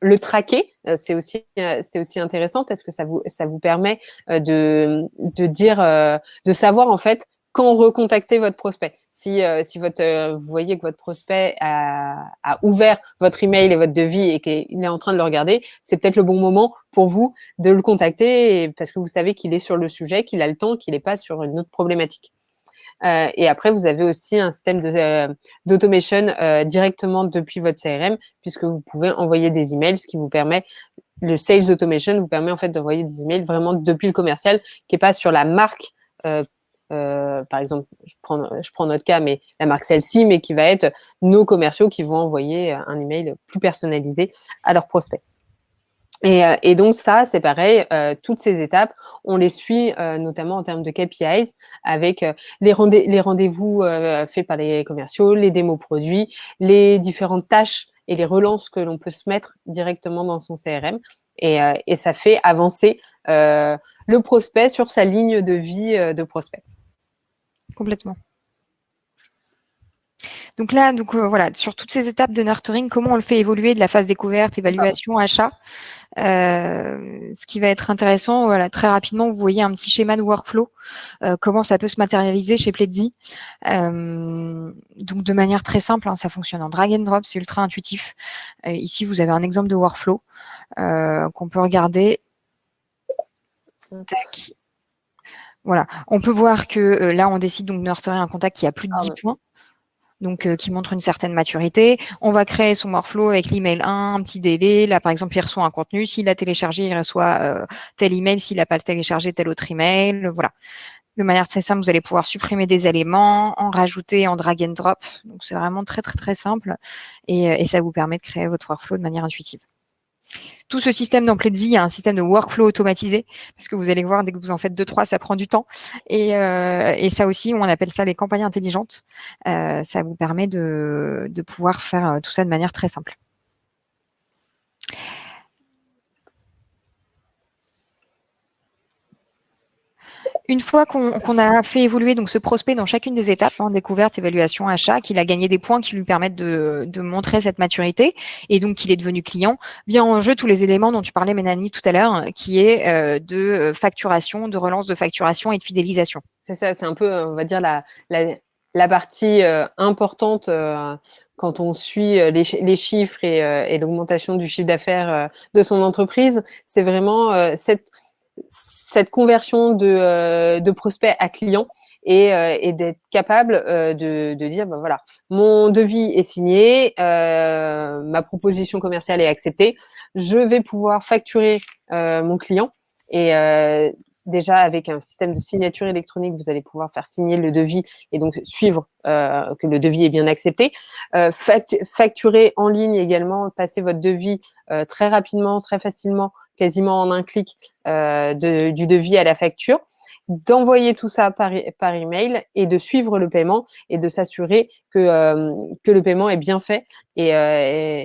A: le traquer, c'est aussi c'est aussi intéressant parce que ça vous ça vous permet de de dire de savoir en fait quand recontacter votre prospect. Si, euh, si votre, euh, vous voyez que votre prospect a, a, ouvert votre email et votre devis et qu'il est en train de le regarder, c'est peut-être le bon moment pour vous de le contacter parce que vous savez qu'il est sur le sujet, qu'il a le temps, qu'il n'est pas sur une autre problématique. Euh, et après, vous avez aussi un système d'automation directement depuis votre CRM puisque vous pouvez envoyer des emails, ce qui vous permet le sales automation vous permet en fait d'envoyer des emails vraiment depuis le commercial qui est pas sur la marque euh, euh, par exemple, je prends, notre cas, mais la marque celle-ci, mais qui va être nos commerciaux qui vont envoyer un email plus personnalisé à leurs prospects. Et, euh, donc ça, c'est pareil, euh, toutes ces étapes, on les suit notamment en termes de KPIs avec les, rendez les rendez-vous faits par les commerciaux, les démos produits, les différentes tâches et les relances que l'on peut se mettre directement dans son CRM. Et ça fait avancer le prospect sur sa ligne de vie de prospect.
B: Complètement. Donc là, donc euh, voilà, sur toutes ces étapes de nurturing, comment on le fait évoluer de la phase découverte, évaluation, achat. Euh, ce qui va être intéressant, voilà, très rapidement, vous voyez un petit schéma de workflow, euh, comment ça peut se matérialiser chez Pledzi. donc de manière très simple, hein, ça fonctionne en drag and drop, c'est ultra intuitif. ici, vous avez un exemple de workflow qu'on peut regarder. Tac. Voilà. On peut voir que euh, là, on décide donc de nurturer un contact qui a plus de 10 ah points donc euh, qui montre une certaine maturité. On va créer son workflow avec l'email 1, un petit délai. Là, par exemple, il reçoit un contenu. S'il a téléchargé, il reçoit euh, tel email. S'il n'a pas téléchargé, tel autre email. Voilà. De manière très simple, vous allez pouvoir supprimer des éléments, en rajouter en drag and drop. Donc, c'est vraiment très, très, très simple. Et, et ça vous permet de créer votre workflow de manière intuitive. Tout ce système dans il y a un système de workflow automatisé, parce que vous allez voir, dès que vous en faites deux, trois, ça prend du temps. Et, euh, ça aussi, on appelle ça les campagnes intelligentes. Euh, ça vous permet de, de pouvoir faire euh, tout ça de manière très simple. Une fois qu'on a fait évoluer donc ce prospect dans chacune des étapes, hein, découverte, évaluation, achat, qu'il a gagné des points qui lui permettent de, montrer cette maturité et donc qu'il est devenu client, vient en jeu tous les éléments dont tu parlais, Mélanie, tout à l'heure, qui est euh, de euh, facturation, de relance de facturation et de fidélisation.
A: C'est ça, c'est un peu, on va dire, la, la, partie euh, importante quand on suit les, chiffres et, et l'augmentation du chiffre d'affaires de son entreprise. C'est vraiment cette cette conversion de, euh, prospect à client et, d'être capable de, dire, ben voilà, mon devis est signé, ma proposition commerciale est acceptée, je vais pouvoir facturer mon client et déjà avec un système de signature électronique, vous allez pouvoir faire signer le devis et donc suivre euh, que le devis est bien accepté. Euh, facturer en ligne également, passer votre devis euh, très rapidement, très facilement, quasiment en un clic du devis à la facture d'envoyer tout ça par, email et de suivre le paiement et de s'assurer que, que le paiement est bien fait et,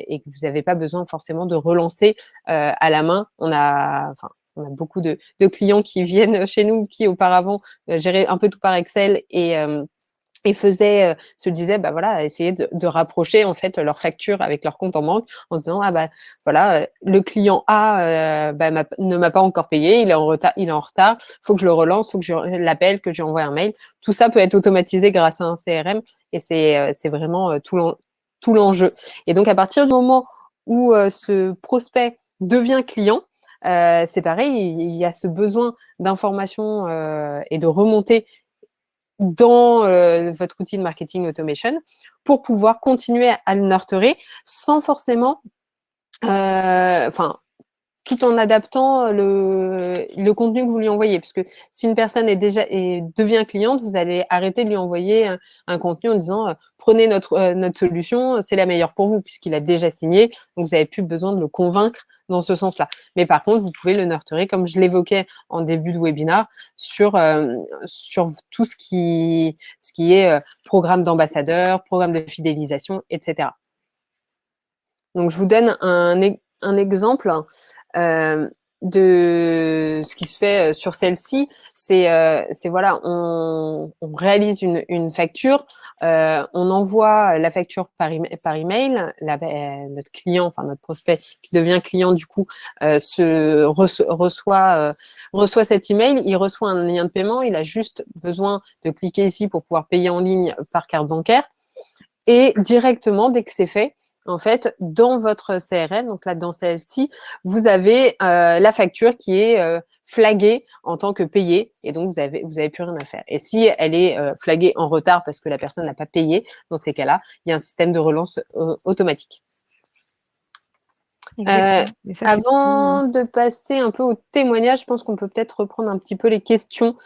A: et, que vous n'avez pas besoin forcément de relancer à la main. On a, beaucoup de, clients qui viennent chez nous, qui auparavant euh, géraient un peu tout par Excel et, euh, et faisaient, euh, se disaient, bah voilà, essayer de, rapprocher en fait leur facture avec leur compte en banque en se disant, ah bah voilà, le client A bah, ne m'a pas encore payé, il est en retard, il est en retard, faut que je le relance, faut que je l'appelle, que je lui envoie un mail. Tout ça peut être automatisé grâce à un CRM et c'est vraiment tout l'enjeu. Et donc à partir du moment où ce prospect devient client, euh, c'est pareil, il y a ce besoin d'information euh, et de remonter dans euh, votre outil de marketing automation pour pouvoir continuer à le nurturer sans forcément, enfin, tout en adaptant le, contenu que vous lui envoyez. Parce que si une personne est déjà et devient cliente, vous allez arrêter de lui envoyer un, contenu en disant prenez notre, notre solution, c'est la meilleure pour vous, puisqu'il a déjà signé, donc vous n'avez plus besoin de le convaincre dans ce sens-là. Mais par contre, vous pouvez le nurturer, comme je l'évoquais en début de webinaire, sur, euh, sur tout ce qui, ce qui est euh, programme d'ambassadeur, programme de fidélisation, etc. Donc, je vous donne un, un exemple euh, de ce qui se fait sur celle-ci c'est euh, voilà, on, réalise une, facture, euh, on envoie la facture par, par email, euh, notre client, enfin notre prospect qui devient client du coup, se reçoit, euh, reçoit cet email, il reçoit un lien de paiement, il a juste besoin de cliquer ici pour pouvoir payer en ligne par carte bancaire. Et directement, dès que c'est fait, en fait, dans votre CRM, donc là, dans celle-ci, vous avez euh, la facture qui est euh, flaguée en tant que payée et donc vous avez, vous avez plus rien à faire. Et si elle est euh, flaguée en retard parce que la personne n'a pas payé, dans ces cas-là, il y a un système de relance automatique. avant de passer un peu au témoignage, je pense qu'on peut peut-être reprendre un petit peu les questions.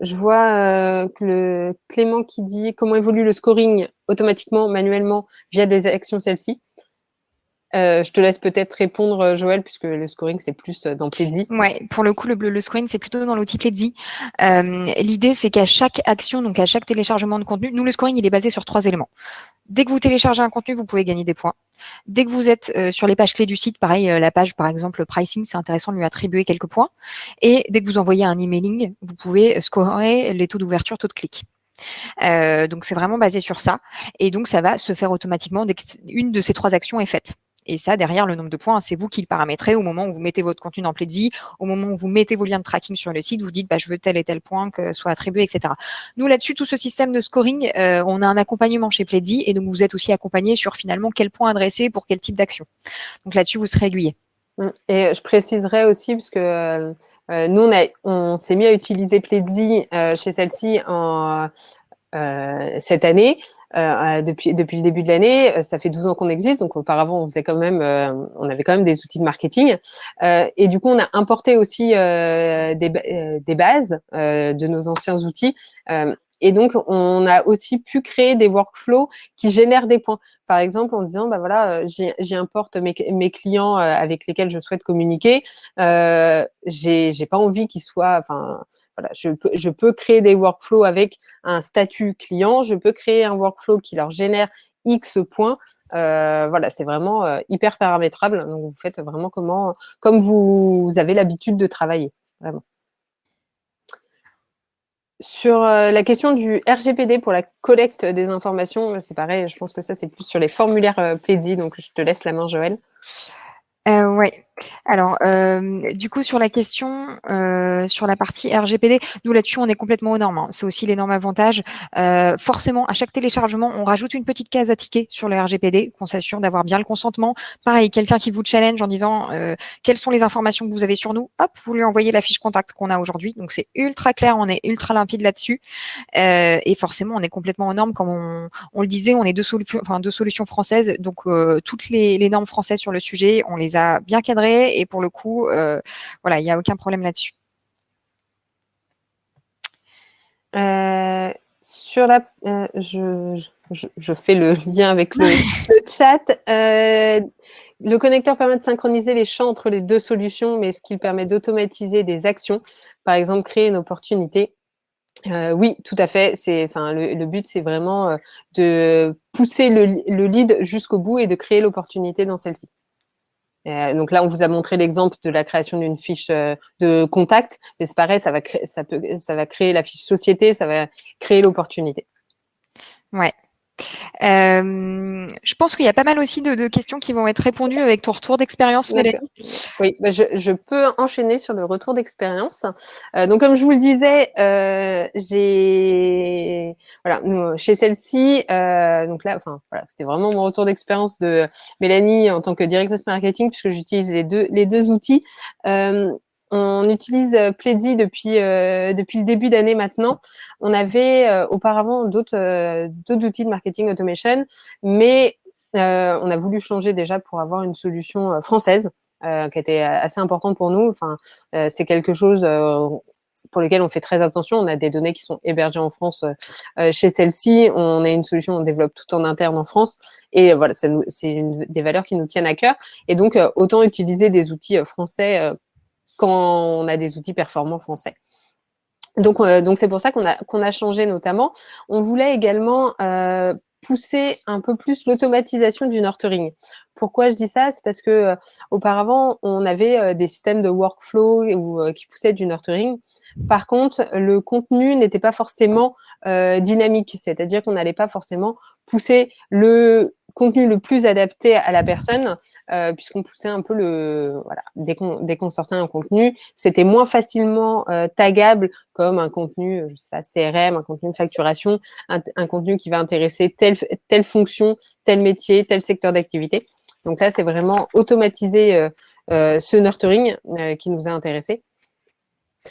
A: Je vois euh, le Clément qui dit comment évolue le scoring automatiquement, manuellement, via des actions celles-ci. Euh, je te laisse peut-être répondre, euh, Joël, puisque le scoring, c'est plus dans Pledzi.
B: Ouais, pour le coup, le, le scoring, c'est plutôt dans l'outil Pledzi. L'idée, c'est qu'à chaque action, donc à chaque téléchargement de contenu, nous, le scoring, il est basé sur trois éléments. Dès que vous téléchargez un contenu, vous pouvez gagner des points. Dès que vous êtes euh, sur les pages clés du site, pareil, euh, la page par exemple pricing, c'est intéressant de lui attribuer quelques points. Et dès que vous envoyez un emailing, vous pouvez scorer les taux d'ouverture, taux de clic. Euh, donc c'est vraiment basé sur ça. Et donc ça va se faire automatiquement dès qu'une de ces trois actions est faite. Et ça, derrière, le nombre de points, c'est vous qui le paramétrez au moment où vous mettez votre contenu dans Pledzi, au moment où vous mettez vos liens de tracking sur le site, vous dites, bah, je veux tel et tel point que soit attribué, etc. Nous, là-dessus, tout ce système de scoring, euh, on a un accompagnement chez Pledzi et donc vous êtes aussi accompagné sur finalement quel point adresser pour quel type d'action. Donc là-dessus, vous serez aiguillé.
A: Mmh. Et je préciserai aussi, parce que euh, euh, nous, on, on s'est mis à utiliser Pledzi chez celle-ci cette année. Euh, depuis, depuis le début de l'année. Euh, ça fait 12 ans qu'on existe, donc auparavant on faisait quand même, euh, on avait quand même des outils de marketing. et du coup, on a importé aussi des bases de nos anciens outils. Et donc, on a aussi pu créer des workflows qui génèrent des points. Par exemple, en disant, bah voilà, j'importe mes, clients avec lesquels je souhaite communiquer. Euh, j'ai pas envie qu'ils soient, enfin, voilà, je peux, créer des workflows avec un statut client, je peux créer un workflow qui leur génère X points. Euh, voilà, c'est vraiment euh, hyper paramétrable. Donc, vous faites vraiment comment, comme vous, avez l'habitude de travailler, vraiment. Sur euh, la question du RGPD pour la collecte des informations, c'est pareil, je pense que ça, c'est plus sur les formulaires Pledzi, donc je te laisse la main, Joël.
B: Euh, ouais. Alors, euh, du coup, sur la question, euh, sur la partie RGPD, nous là-dessus, on est complètement aux normes. Hein. C'est aussi l'énorme avantage. Euh, forcément, à chaque téléchargement, on rajoute une petite case à ticket sur le RGPD, qu'on s'assure d'avoir bien le consentement. Pareil, quelqu'un qui vous challenge en disant euh, quelles sont les informations que vous avez sur nous, hop, vous lui envoyez la fiche contact qu'on a aujourd'hui. Donc, c'est ultra clair, on est ultra limpide là-dessus. Et forcément, on est complètement aux normes. Comme on, le disait, on est deux, solutions, enfin, deux solutions françaises. Donc, toutes les, les normes françaises sur le sujet, on les a bien cadrées et pour le coup, euh, voilà, il n'y a aucun problème là-dessus.
A: Euh, sur la, euh, je, je, je, fais le lien avec le, le chat. Le connecteur permet de synchroniser les champs entre les deux solutions, mais ce qui permet d'automatiser des actions, par exemple créer une opportunité. Euh, oui, tout à fait. C'est, enfin, le, le but, c'est vraiment de pousser le, le lead jusqu'au bout et de créer l'opportunité dans celle-ci. Euh, donc là, on vous a montré l'exemple de la création d'une fiche euh, de contact, mais c'est pareil, ça va, créer, ça, peut, ça va créer la fiche société, ça va créer l'opportunité.
B: Ouais. Euh, je pense qu'il y a pas mal aussi de, de, questions qui vont être répondues avec ton retour d'expérience, Mélanie.
A: Oui, bah je, je, peux enchaîner sur le retour d'expérience. Euh, donc, comme je vous le disais, euh, j'ai voilà nous, chez celle-ci, euh, donc là, enfin voilà, c'était vraiment mon retour d'expérience de Mélanie en tant que directrice marketing puisque j'utilise les deux les deux outils. On utilise euh, Pledzi depuis, euh, depuis le début d'année maintenant. On avait euh, auparavant d'autres outils de marketing automation, mais on a voulu changer déjà pour avoir une solution française qui était assez importante pour nous. Enfin, c'est quelque chose pour lequel on fait très attention. On a des données qui sont hébergées en France chez celle-ci. On a une solution, on développe tout en interne en France. Et voilà, c'est des valeurs qui nous tiennent à cœur. Et donc, autant utiliser des outils français quand on a des outils performants français. Donc, euh, donc c'est pour ça qu'on a, qu'on a changé notamment. On voulait également euh, pousser un peu plus l'automatisation du nurturing. Pourquoi je dis ça? C'est parce que euh, auparavant, on avait des systèmes de workflow ou, qui poussaient du nurturing. Par contre, le contenu n'était pas forcément dynamique, c'est-à-dire qu'on n'allait pas forcément pousser le contenu le plus adapté à la personne, euh, puisqu'on poussait un peu le, voilà, dès qu'on sortait un contenu, c'était moins facilement euh, tagable comme un contenu, je sais pas, CRM, un contenu de facturation, un, contenu qui va intéresser telle telle fonction, tel métier, tel secteur d'activité. Donc là, c'est vraiment automatiser euh, euh ce nurturing euh, qui nous a intéressé,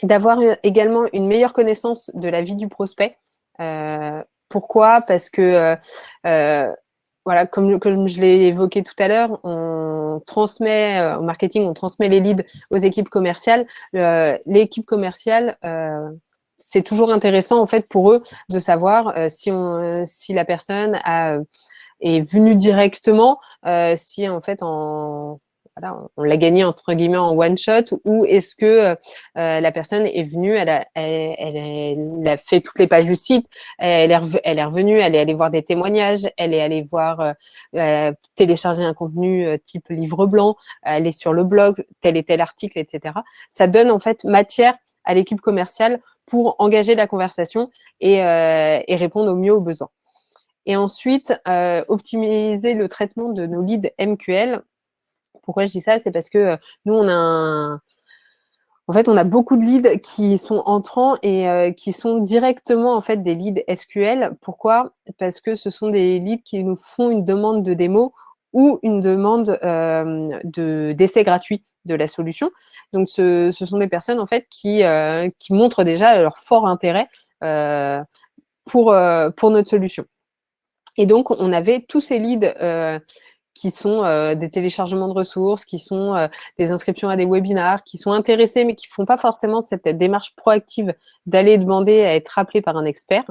A: d'avoir également une meilleure connaissance de la vie du prospect. Euh, pourquoi? Parce que voilà, comme, comme je l'ai évoqué tout à l'heure, on transmet euh, au marketing, on transmet les leads aux équipes commerciales. Euh, L'équipe commerciale, euh, c'est toujours intéressant en fait pour eux de savoir euh, si, on, si la personne a, est venue directement, euh, si en fait en on l'a gagné entre guillemets en one shot ou est-ce que euh, la personne est venue, elle a, fait toutes les pages du site, elle est, revenue, elle est allée voir des témoignages, elle est allée voir euh, euh, télécharger un contenu euh, type livre blanc, elle est sur le blog, tel et tel article, etc. Ça donne en fait matière à l'équipe commerciale pour engager la conversation et, euh, répondre au mieux aux besoins. Et ensuite, euh, optimiser le traitement de nos leads MQL pourquoi je dis ça? C'est parce que euh, nous, on a un... En fait, on a beaucoup de leads qui sont entrants et euh, qui sont directement en fait des leads SQL. Pourquoi? Parce que ce sont des leads qui nous font une demande de démo ou une demande euh, de d'essai gratuit de la solution. Donc, ce, sont des personnes en fait qui qui montrent déjà leur fort intérêt pour pour notre solution. Et donc, on avait tous ces leads qui sont euh, des téléchargements de ressources, qui sont euh, des inscriptions à des webinars, qui sont intéressés mais qui font pas forcément cette démarche proactive d'aller demander à être rappelé par un expert.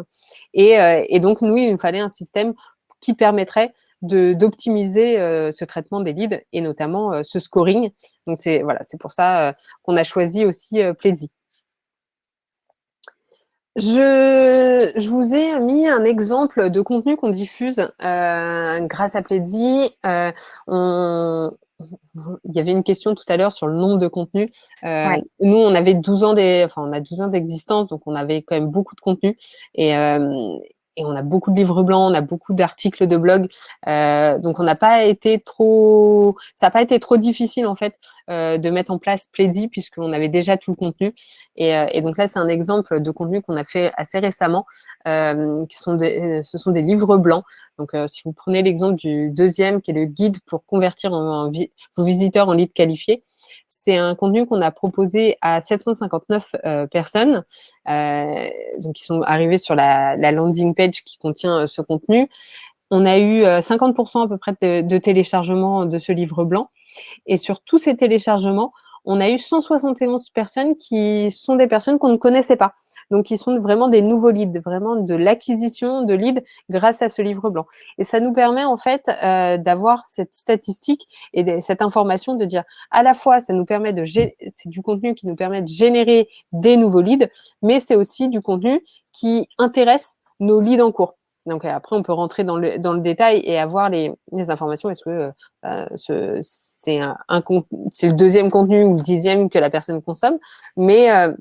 A: Et, euh, et, donc, nous, il nous fallait un système qui permettrait d'optimiser euh, ce traitement des leads et notamment euh, ce scoring. Donc, c'est voilà, c'est pour ça euh, qu'on a choisi aussi Pledzi. Je, je, vous ai mis un exemple de contenu qu'on diffuse euh, grâce à Pledzi. Euh, on, il y avait une question tout à l'heure sur le nombre de contenus. Euh, ouais. Nous, on avait 12 ans des, enfin, on a 12 ans d'existence, donc on avait quand même beaucoup de contenu. Et, euh, on a beaucoup de livres blancs, on a beaucoup d'articles de blog. donc, on n'a pas été trop, ça n'a pas été trop difficile en fait de mettre en place Plaidy puisqu'on avait déjà tout le contenu. Et, donc là, c'est un exemple de contenu qu'on a fait assez récemment, qui sont des, ce sont des livres blancs. Donc, si vous prenez l'exemple du deuxième, qui est le guide pour convertir vos visiteurs en leads qualifiés, c'est un contenu qu'on a proposé à 759 euh, personnes, euh, qui sont arrivées sur la, landing page qui contient euh, ce contenu. On a eu 50% à peu près de, de téléchargements de ce livre blanc. Et sur tous ces téléchargements, on a eu 171 personnes qui sont des personnes qu'on ne connaissait pas. Donc, ils sont vraiment des nouveaux leads, vraiment de l'acquisition de leads grâce à ce livre blanc. Et ça nous permet en fait euh, d'avoir cette statistique et cette information de dire à la fois, ça nous permet de c'est du contenu qui nous permet de générer des nouveaux leads, mais c'est aussi du contenu qui intéresse nos leads en cours. Donc après, on peut rentrer dans le, dans le détail et avoir les, les informations. Est-ce que euh, ce, c'est un, un le deuxième contenu ou le dixième que la personne consomme, mais euh,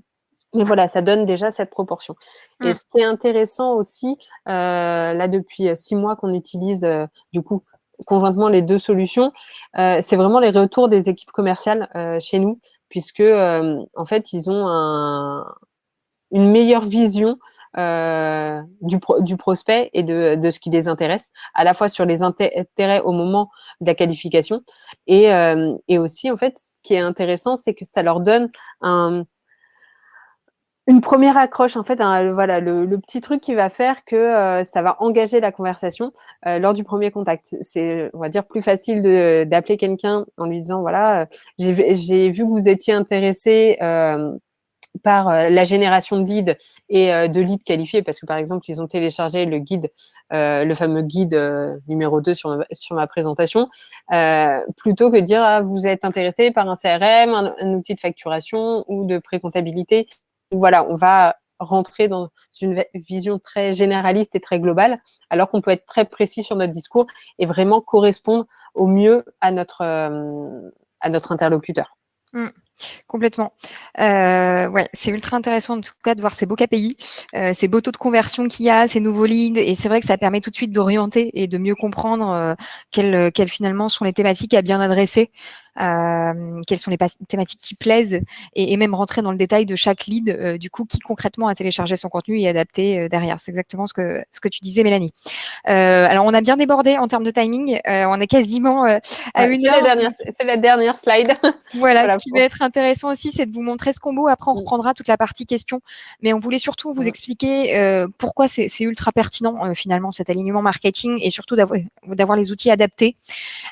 A: mais voilà, ça donne déjà cette proportion. Et mmh. ce qui est intéressant aussi, euh, là depuis euh, six mois qu'on utilise euh, du coup conjointement les deux solutions, c'est vraiment les retours des équipes commerciales chez nous, puisque en fait ils ont un, une meilleure vision du, du, prospect et de, de, ce qui les intéresse, à la fois sur les intérêts au moment de la qualification et, et aussi en fait ce qui est intéressant, c'est que ça leur donne un une première accroche, en fait, voilà, le, petit truc qui va faire que euh, ça va engager la conversation euh, lors du premier contact. C'est, on va dire, plus facile d'appeler quelqu'un en lui disant, voilà, euh, j'ai vu que vous étiez intéressé par la génération de leads et de leads qualifiés, parce que par exemple, ils ont téléchargé le guide, le fameux guide numéro 2 sur ma, présentation, plutôt que de dire, ah, vous êtes intéressé par un CRM, un, un outil de facturation ou de précomptabilité voilà, on va rentrer dans une vision très généraliste et très globale, alors qu'on peut être très précis sur notre discours et vraiment correspondre au mieux à notre, euh, interlocuteur.
B: Mmh. Complètement. Euh, ouais, c'est ultra intéressant en tout cas de voir ces beaux KPI, euh, ces beaux taux de conversion qu'il y a, ces nouveaux leads, et c'est vrai que ça permet tout de suite d'orienter et de mieux comprendre euh, quelles, quelles, finalement sont les thématiques à bien adresser quelles sont les thématiques qui plaisent et, et, même rentrer dans le détail de chaque lead, euh, du coup, qui concrètement a téléchargé son contenu et adapté euh, derrière. C'est exactement ce que, ce que tu disais, Mélanie. alors, on a bien débordé en termes de timing. on est quasiment à une
A: heure. C'est la dernière slide.
B: voilà, ce qui va être intéressant aussi, c'est de vous montrer ce combo. Après, on reprendra toute la partie questions. Mais on voulait surtout vous expliquer pourquoi c'est ultra pertinent, finalement, cet alignement marketing et surtout d'avoir les outils adaptés.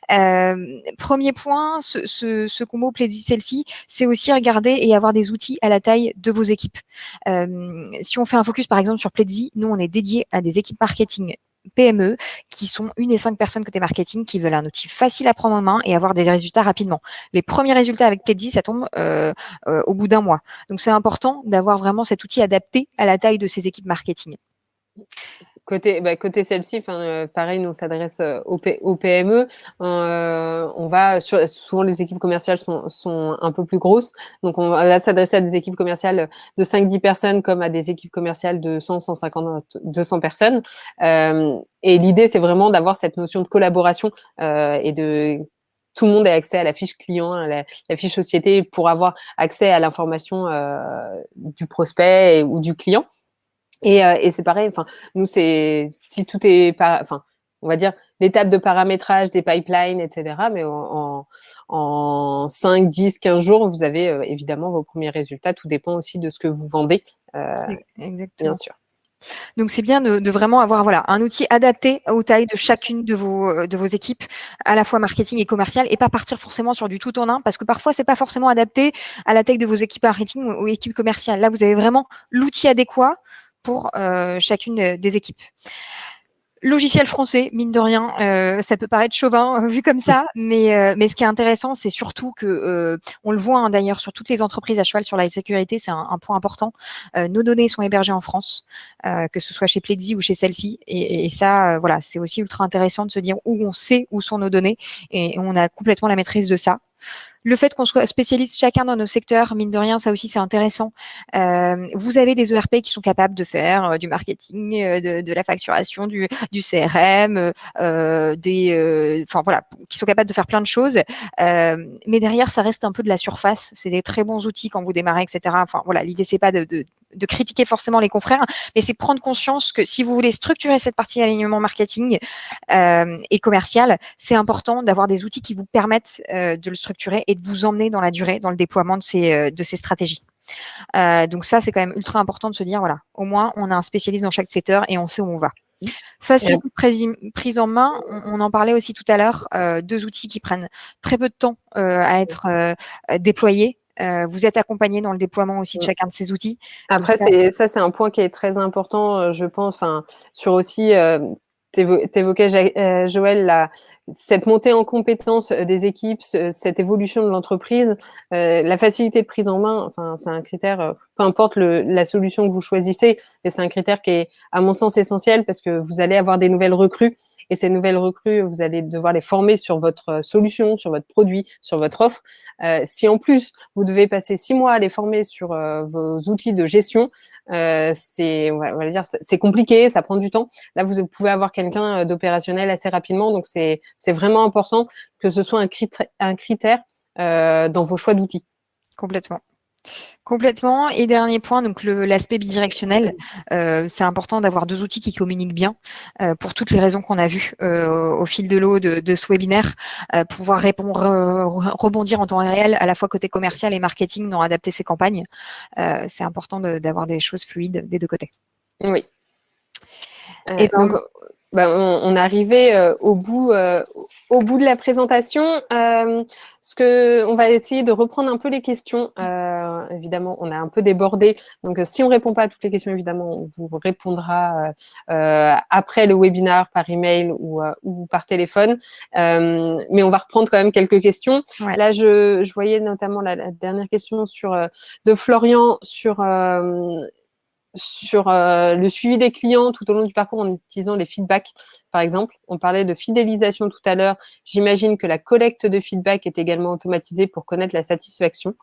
B: premier point, ce, combo Plaisir celle-ci, c'est aussi regarder et avoir des outils à la taille de vos équipes. Euh, si on fait un focus par exemple sur Pledzi, nous on est dédié à des équipes marketing PME qui sont une et cinq personnes côté marketing qui veulent un outil facile à prendre en main et avoir des résultats rapidement. Les premiers résultats avec Pledzi, ça tombe euh, euh, au bout d'un mois. Donc c'est important d'avoir vraiment cet outil adapté à la taille de ces équipes marketing.
A: Côté, bah, côté celle-ci, euh, pareil, nous on s'adresse euh, au PME. Euh, on va souvent les équipes commerciales sont, sont un peu plus grosses, donc on va s'adresser à des équipes commerciales de 5-10 personnes comme à des équipes commerciales de 100, 150, 200 personnes. Euh, et l'idée, c'est vraiment d'avoir cette notion de collaboration euh, et de tout le monde ait accès à la fiche client, à la fiche société pour avoir accès à l'information du prospect ou du client. Et, euh, et c'est pareil, enfin, nous, c'est si tout est, enfin, on va dire l'étape de paramétrage des pipelines, etc. Mais en, en 5, 10, 15 jours, vous avez euh, évidemment vos premiers résultats. Tout dépend aussi de ce que vous vendez, euh, Exactement. bien sûr.
B: Donc c'est bien de, de, vraiment avoir voilà un outil adapté aux tailles de chacune de vos de vos équipes, à la fois marketing et commercial, et pas partir forcément sur du tout en un, parce que parfois c'est pas forcément adapté à la taille de vos équipes marketing ou aux équipes commerciales. Là vous avez vraiment l'outil adéquat pour euh, chacune des équipes. Logiciel français, mine de rien, euh, ça peut paraître chauvin vu comme ça, mais, mais ce qui est intéressant, c'est surtout que, on le voit hein, d'ailleurs sur toutes les entreprises à cheval sur la sécurité, c'est un, point important. nos données sont hébergées en France, que ce soit chez Pledzi ou chez celle-ci, et, et, ça, voilà, c'est aussi ultra intéressant de se dire où on sait où sont nos données, et on a complètement la maîtrise de ça. Le fait qu'on soit spécialiste chacun dans nos secteurs, mine de rien, ça aussi c'est intéressant. Euh, vous avez des ERP qui sont capables de faire euh, du marketing, euh, de, de, la facturation, du, du CRM, euh, des, enfin voilà, qui sont capables de faire plein de choses. mais derrière, ça reste un peu de la surface. C'est des très bons outils quand vous démarrez, etc. Enfin voilà, l'idée c'est pas de, de, de, critiquer forcément les confrères, mais c'est prendre conscience que si vous voulez structurer cette partie alignement marketing et commercial, c'est important d'avoir des outils qui vous permettent de le structurer et de vous emmener dans la durée, dans le déploiement de ces, euh, de ces stratégies. Euh, donc ça, c'est quand même ultra important de se dire, voilà, au moins, on a un spécialiste dans chaque secteur et on sait où on va. Facile prise en main, on, en parlait aussi tout à l'heure, euh, deux outils qui prennent très peu de temps à être déployés. Vous êtes accompagné dans le déploiement aussi de chacun de ces outils.
A: Après, ça, ça c'est un point qui est très important, je pense, enfin, sur aussi évoquais, euh, Joël, la, cette montée en compétence euh, des équipes, cette évolution de l'entreprise, euh, la facilité de prise en main, enfin, c'est un critère, peu importe le, la solution que vous choisissez, mais c'est un critère qui est, à mon sens, essentiel parce que vous allez avoir des nouvelles recrues et ces nouvelles recrues, vous allez devoir les former sur votre solution, sur votre produit, sur votre offre. Euh, si en plus, vous devez passer six mois à les former sur euh, vos outils de gestion, euh, c'est on va dire c'est compliqué, ça prend du temps. Là, vous pouvez avoir quelqu'un euh, d'opérationnel assez rapidement, donc c'est vraiment important que ce soit un critère, un critère euh, dans vos choix d'outils.
B: Complètement. Complètement. Et dernier point, donc l'aspect bidirectionnel. Euh, c'est important d'avoir deux outils qui communiquent bien euh, pour toutes les raisons qu'on a vues euh, au fil de l'eau de, ce webinaire, pouvoir répondre, rebondir en temps réel à la fois côté commercial et marketing dans adapter ses campagnes. c'est important d'avoir des choses fluides des deux côtés.
A: Oui. Et ben, donc, bah, on, on, est arrivé au bout au bout de la présentation, euh, ce que on va essayer de reprendre un peu les questions. Euh, évidemment, on a un peu débordé, donc si on répond pas à toutes les questions, évidemment, on vous répondra euh, après le webinaire par email ou, euh, ou par téléphone. Euh, mais on va reprendre quand même quelques questions. Là, je, je, voyais notamment la, la, dernière question sur de Florian sur sur euh, le suivi des clients tout au long du parcours en utilisant les feedbacks, par exemple. On parlait de fidélisation tout à l'heure. J'imagine que la collecte de feedback est également automatisée pour connaître la satisfaction.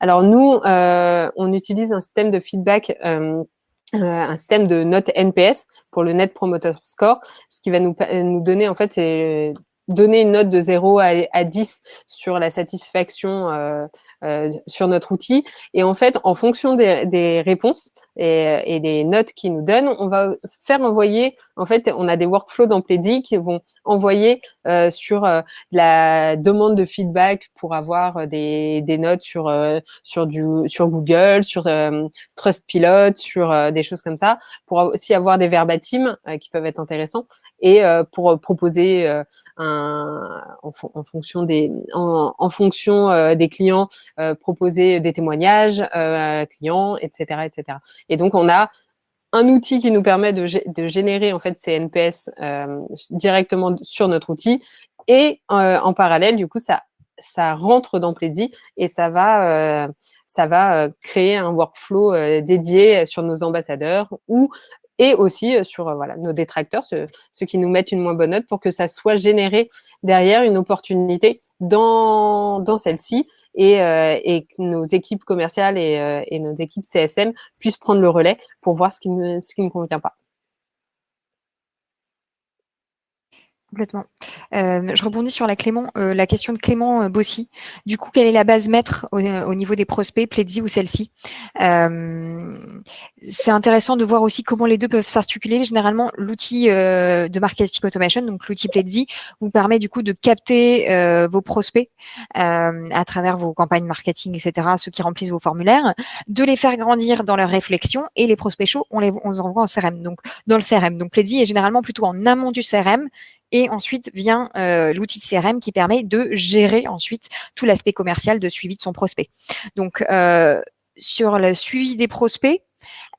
A: Alors nous, euh, on utilise un système de feedback euh, un système de notes NPS pour le Net Promoter Score, ce qui va nous, nous donner en fait donner une note de 0 à, à 10 sur la satisfaction sur notre outil. Et en fait, en fonction des, des réponses et, et, des notes qu'ils nous donnent, on va faire envoyer, en fait, on a des workflows dans Pledzi qui vont envoyer euh, sur euh, la demande de feedback pour avoir des, des notes sur, euh, sur, du, sur Google, sur euh, Trustpilot, sur des choses comme ça, pour aussi avoir des verbatims qui peuvent être intéressants et pour proposer un en, fonction des, en, fonction euh, des clients, euh, proposer des témoignages euh, clients, etc., etc. Et donc on a un outil qui nous permet de, générer en fait ces NPS directement sur notre outil. Et en parallèle, du coup, ça ça rentre dans Pledzi et ça va, ça va créer un workflow dédié sur nos ambassadeurs ou et aussi euh, sur euh, voilà, nos détracteurs, ceux, qui nous mettent une moins bonne note, pour que ça soit généré derrière une opportunité dans, dans celle-ci et, euh, que nos équipes commerciales et, et, nos équipes CSM puissent prendre le relais pour voir ce qui ne, ce qui ne convient pas.
B: Complètement. Euh, je rebondis sur la Clément, euh, la question de Clément euh, Bossy. Du coup, quelle est la base maître au, niveau des prospects, Pledzi ou celle-ci? C'est intéressant de voir aussi comment les deux peuvent s'articuler. Généralement, l'outil de marketing automation, donc l'outil Pledzi, vous permet du coup de capter vos prospects à travers vos campagnes marketing, etc., ceux qui remplissent vos formulaires, de les faire grandir dans leur réflexion et les prospects chauds, on les, on les envoie en CRM, donc dans le CRM. Donc Pledzi est généralement plutôt en amont du CRM et ensuite vient euh, l'outil CRM qui permet de gérer ensuite tout l'aspect commercial de suivi de son prospect. Donc, euh, sur le suivi des prospects,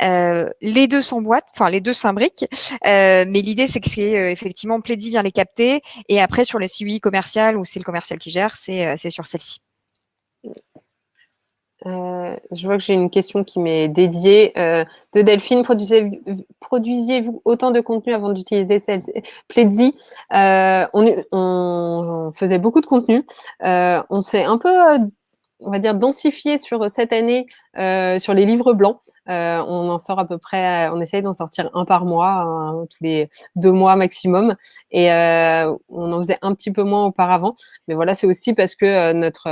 B: euh, les deux s'emboîtent, enfin les deux s'imbriquent, euh, mais l'idée c'est que c'est euh, effectivement Pledzi vient les capter et après sur le suivi commercial ou c'est le commercial qui gère, c'est sur celle-ci.
A: Je vois que j'ai une question qui m'est dédiée. de Delphine, produisiez-vous autant de contenu avant d'utiliser Pledzi on, on, faisait beaucoup de contenu. on s'est un peu on va dire, densifié sur cette année euh, sur les livres blancs. Euh, on en sort à peu près, on essaye d'en sortir un par mois, hein, tous les deux mois maximum. Et euh, on en faisait un petit peu moins auparavant. Mais voilà, c'est aussi parce que notre,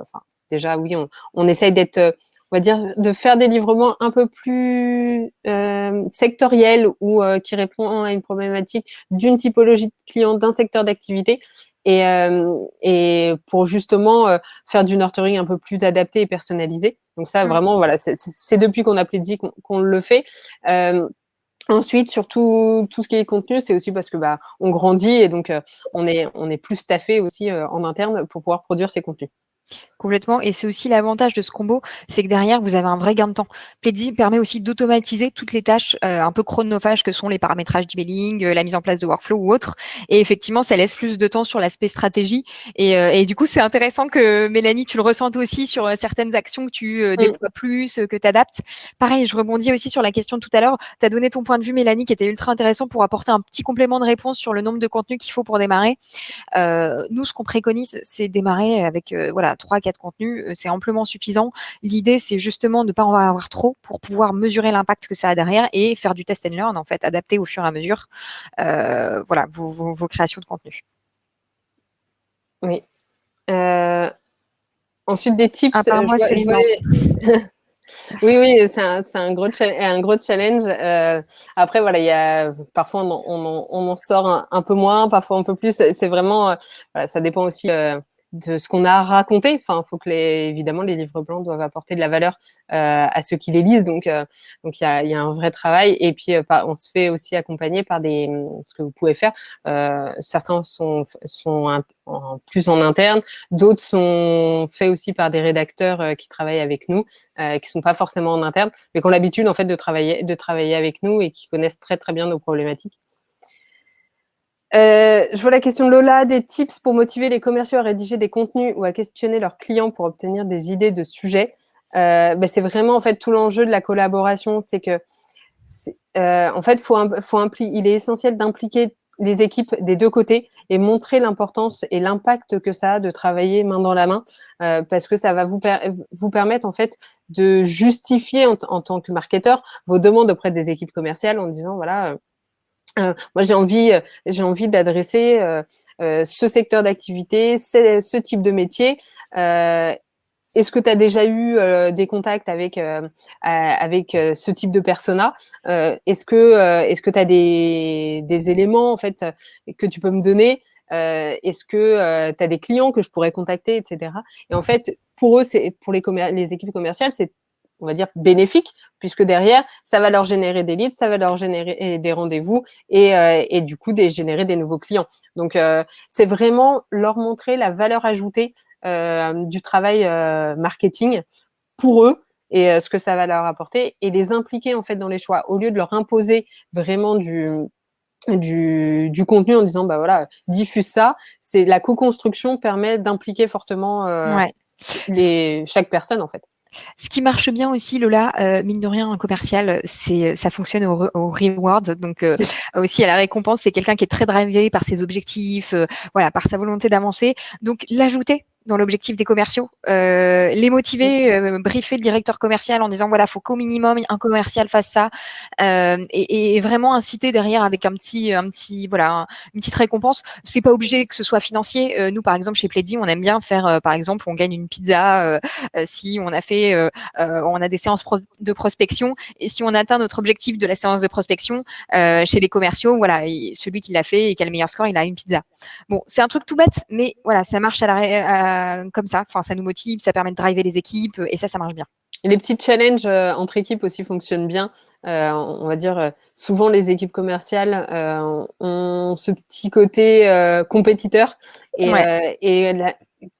A: enfin, déjà, oui, on, on essaye d'être on va dire, de faire des livrements un peu plus euh, sectoriels ou qui répond à une problématique d'une typologie de client, d'un secteur d'activité, et, euh, et pour justement euh, faire du nurturing un peu plus adapté et personnalisé. Donc ça, mmh. vraiment, voilà, c'est depuis qu'on a dit qu'on le fait. Euh, ensuite, surtout tout ce qui est contenu, c'est aussi parce que bah, on grandit et donc on est on est plus staffé aussi en interne pour pouvoir produire ces contenus.
B: Complètement. Et c'est aussi l'avantage de ce combo, c'est que derrière, vous avez un vrai gain de temps. Pledzi permet aussi d'automatiser toutes les tâches euh, un peu chronophages que sont les paramétrages d'emailing, euh, la mise en place de workflow ou autre. Et effectivement, ça laisse plus de temps sur l'aspect stratégie. Et, euh, et, du coup, c'est intéressant que Mélanie, tu le ressentes aussi sur certaines actions que tu déploies plus, que tu adaptes. Pareil, je rebondis aussi sur la question de tout à l'heure. Tu as donné ton point de vue, Mélanie, qui était ultra intéressant pour apporter un petit complément de réponse sur le nombre de contenus qu'il faut pour démarrer. nous, ce qu'on préconise, c'est démarrer avec voilà trois, quatre contenus, euh, c'est amplement suffisant. L'idée, c'est justement de ne pas en avoir trop pour pouvoir mesurer l'impact que ça a derrière et faire du test and learn, en fait, adapter au fur et à mesure euh, voilà, vos, créations de contenu.
A: Oui. Euh, ensuite, des tips.
B: Ah, moi, c'est
A: Oui, oui, c'est un, un, gros un gros challenge. après, voilà, il y a parfois on, on, on en sort un, peu moins, parfois un peu plus. C'est vraiment, voilà, ça dépend aussi de ce qu'on a raconté. Enfin, faut que les, évidemment les livres blancs doivent apporter de la valeur euh, à ceux qui les lisent. Donc, euh, donc il y a, y a, un vrai travail. Et puis, euh, on se fait aussi accompagner par des ce que vous pouvez faire. Euh, certains sont sont plus en interne, d'autres sont faits aussi par des rédacteurs euh, qui travaillent avec nous, qui sont pas forcément en interne, mais qui ont l'habitude en fait de travailler de travailler avec nous et qui connaissent très très bien nos problématiques. Euh, je vois la question de Lola, des tips pour motiver les commerciaux à rédiger des contenus ou à questionner leurs clients pour obtenir des idées de sujets. Euh, ben c'est vraiment en fait tout l'enjeu de la collaboration, c'est que euh, en fait, faut, faut il est essentiel d'impliquer les équipes des deux côtés et montrer l'importance et l'impact que ça a de travailler main dans la main, euh, parce que ça va vous, vous permettre en fait de justifier en, tant que marketeur vos demandes auprès des équipes commerciales en disant voilà moi, j'ai envie, euh, j'ai envie d'adresser euh, ce secteur d'activité, ce type de métier. est-ce que tu as déjà eu des contacts avec avec ce type de persona? Est-ce que est-ce que tu as des, des éléments en fait que tu peux me donner? Est-ce que tu as des clients que je pourrais contacter, etc. Et en fait, pour eux, c'est pour les, les équipes commerciales, c'est on va dire, bénéfique, puisque derrière, ça va leur générer des leads, ça va leur générer des rendez-vous et, euh, et du coup, des, générer des nouveaux clients. Donc, euh, c'est vraiment leur montrer la valeur ajoutée euh, du travail marketing pour eux et ce que ça va leur apporter et les impliquer en fait dans les choix. Au lieu de leur imposer vraiment du, du, du contenu en disant bah voilà diffuse ça c'est la co-construction permet d'impliquer fortement les, chaque personne en fait
B: ce qui marche bien aussi, Lola, euh, mine de rien, un commercial, c'est ça fonctionne au, au reward, donc euh, aussi à la récompense. C'est quelqu'un qui est très drivé par ses objectifs, euh, voilà, par sa volonté d'avancer. Donc l'ajouter dans l'objectif des commerciaux, euh, les motiver, euh, briefer le directeur commercial en disant voilà, faut qu'au minimum un commercial fasse ça, euh, et, et, vraiment inciter derrière avec un petit, un petit, voilà, une petite récompense. C'est pas obligé que ce soit financier. Nous, par exemple, chez Plaidy, on aime bien faire, par exemple, on gagne une pizza si on a fait, on a des séances de prospection, et si on atteint notre objectif de la séance de prospection chez les commerciaux, voilà, celui qui l'a fait et qui a le meilleur score, il a une pizza. Bon, c'est un truc tout bête, mais voilà, ça marche à la, comme ça. Enfin, ça nous motive, ça permet de driver les équipes et ça, ça marche bien.
A: les petits challenges euh, entre équipes aussi fonctionnent bien. Euh, on va dire, souvent les équipes commerciales ont ce petit côté compétiteur et,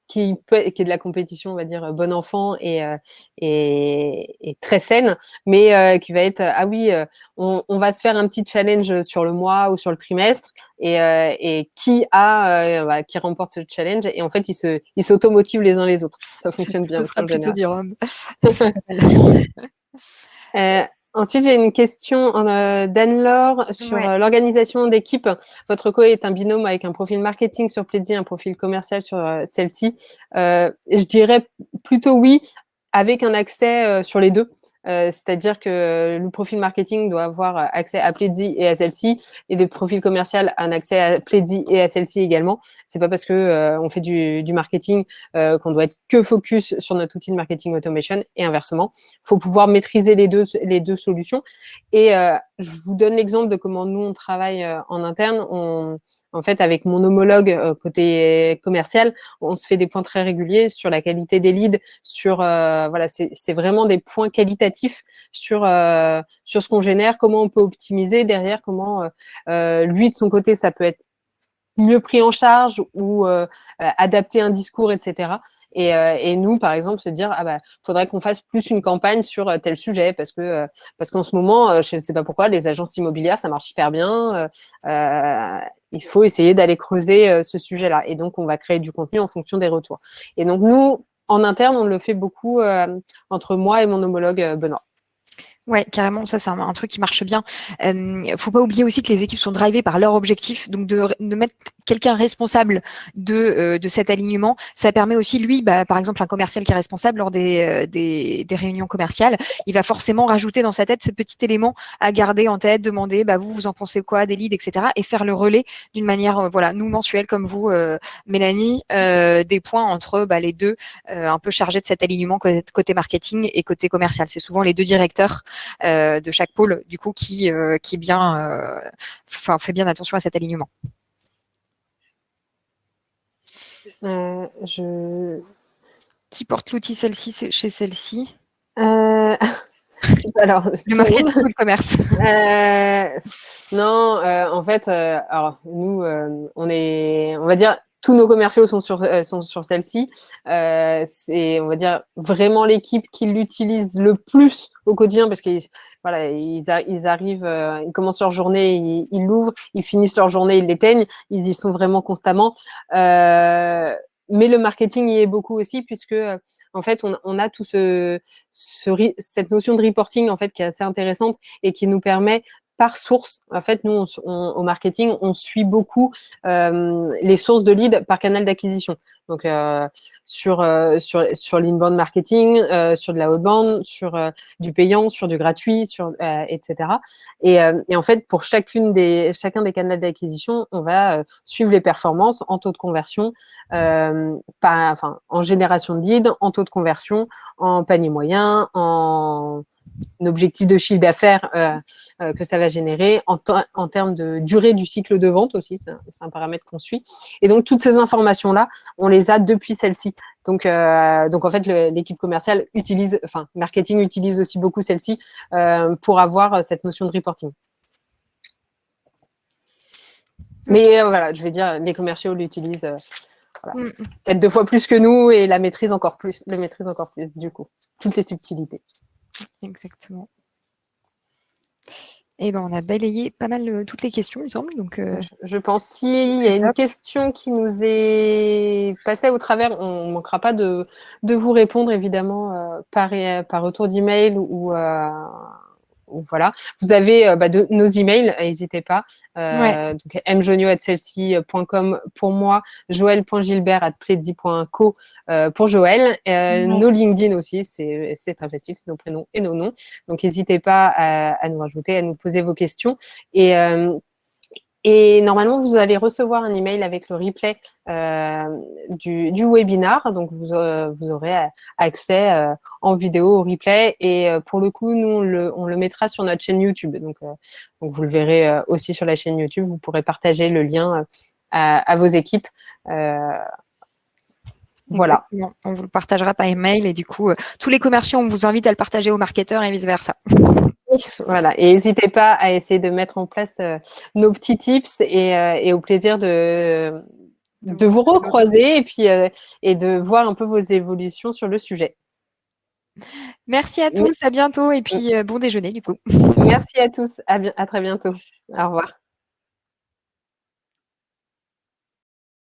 A: qui, peut, qui est de la compétition, on va dire, bon enfant et, et, très saine, mais qui va être, ah oui, on, on, va se faire un petit challenge sur le mois ou sur le trimestre, et, et qui a, bah, qui remporte ce challenge, et en fait, ils se, ils s'automotivent les uns les autres. Ça fonctionne bien.
B: Ça sera plutôt du
A: euh, Ensuite, j'ai une question euh, d'Anne-Laure sur euh, l'organisation d'équipe. Votre co est un binôme avec un profil marketing sur Pledzi, un profil commercial sur euh, celle-ci. je dirais plutôt oui, avec un accès sur les deux. Euh, c'est-à-dire que le profil marketing doit avoir accès à Pledzi et à celle-ci, et le profil commercial un accès à Pledzi et à celle-ci également. C'est pas parce que euh, on fait du, marketing euh, qu'on doit être que focus sur notre outil de marketing automation et inversement. Il faut pouvoir maîtriser les deux, les deux solutions. Et je vous donne l'exemple de comment nous on travaille en interne. En fait, avec mon homologue euh, côté commercial, on se fait des points très réguliers sur la qualité des leads, sur euh, voilà, c'est vraiment des points qualitatifs sur euh, sur ce qu'on génère, comment on peut optimiser derrière, comment lui de son côté ça peut être mieux pris en charge ou adapter un discours, etc. Et, euh, et, nous, par exemple, se dire, ah bah, faudrait qu'on fasse plus une campagne sur euh, tel sujet parce que euh, parce qu'en ce moment, je ne sais pas pourquoi, les agences immobilières, ça marche hyper bien. Il faut essayer d'aller creuser ce sujet-là. Et donc, on va créer du contenu en fonction des retours. Et donc, nous, en interne, on le fait beaucoup entre moi et mon homologue Benoît.
B: Ouais, carrément, ça c'est un, truc qui marche bien. Euh, faut pas oublier aussi que les équipes sont drivées par leur objectif, donc de, de mettre quelqu'un responsable de, euh, de cet alignement, ça permet aussi lui, bah, par exemple un commercial qui est responsable lors des, euh, des, des, réunions commerciales, il va forcément rajouter dans sa tête ce petit élément à garder en tête, demander bah vous vous en pensez quoi des leads, etc. et faire le relais d'une manière euh, voilà nous mensuelle comme vous Mélanie, des points entre bah, les deux un peu chargés de cet alignement côté marketing et côté commercial. C'est souvent les deux directeurs euh, de chaque pôle, du coup, qui, euh, qui bien, euh, enfin, fait bien attention à cet alignement.
A: je...
B: Qui porte l'outil celle-ci chez celle-ci?
A: Alors,
B: le marketing ou le commerce
A: Non, en fait, alors nous, on est, on va dire, tous nos commerciaux sont sur, euh, sont sur celle-ci. Euh, c'est, on va dire, vraiment l'équipe qui l'utilise le plus au quotidien parce qu'ils ils, arrivent, euh, ils commencent leur journée, ils l'ouvrent, ils, finissent leur journée, ils l'éteignent. Ils y sont vraiment constamment. Mais le marketing y est beaucoup aussi puisque en fait, on, a tout ce, ce, cette notion de reporting en fait qui est assez intéressante et qui nous permet par source. En fait, nous, au marketing, on suit beaucoup euh, les sources de leads par canal d'acquisition. Donc, euh, sur, euh, sur, sur l'inbound marketing, euh, sur de la outbound, sur du payant, sur du gratuit, sur, etc. Et, en fait, pour chacune des, chacun des canaux d'acquisition, on va suivre les performances en taux de conversion, pas, enfin, en génération de leads, en taux de conversion, en panier moyen, en objectif de chiffre d'affaires euh, euh, que ça va générer, en, en, termes de durée du cycle de vente aussi, c'est un, paramètre qu'on suit. Et donc, toutes ces informations-là, on les a depuis celle-ci. Donc, euh, donc, en fait, l'équipe commerciale utilise, enfin, marketing utilise aussi beaucoup celle-ci pour avoir cette notion de reporting. Mais voilà, je vais dire, les commerciaux l'utilisent mm. peut-être deux fois plus que nous et la maîtrise encore plus, la maîtrise encore plus, du coup, toutes les subtilités.
B: Exactement. Eh ben, on a balayé pas mal euh, toutes les questions, il me semble. Donc, euh,
A: je pense s'il y a une question qui nous est passée au travers, on ne manquera pas de, de, vous répondre évidemment euh, par, par retour d'email ou, voilà. Vous avez euh, bah, de, nos emails, n'hésitez pas. Euh, donc mjonio@celsi.com pour moi, joël.gilbert@pledi.co euh, pour Joël. Euh, Nos LinkedIn aussi, c'est très facile, c'est nos prénoms et nos noms. Donc n'hésitez pas à, à, nous rajouter, à nous poser vos questions. Et euh, et normalement, vous allez recevoir un email avec le replay euh, du, webinar. Donc, vous, euh, aurez accès euh, en vidéo au replay. Et pour le coup, nous, on le, mettra sur notre chaîne YouTube. Donc, vous le verrez aussi sur la chaîne YouTube. Vous pourrez partager le lien à, à, vos équipes.
B: Voilà. On vous le partagera par email. Et du coup, tous les commerciaux, on vous invite à le partager aux marketeurs et vice-versa.
A: Voilà, et n'hésitez pas à essayer de mettre en place euh, nos petits tips et, euh, et, au plaisir de, de, vous, recroiser et puis et de voir un peu vos évolutions sur le sujet.
B: Merci à tous, à bientôt et puis bon déjeuner du coup.
A: Merci à tous, à, à très bientôt. Au revoir.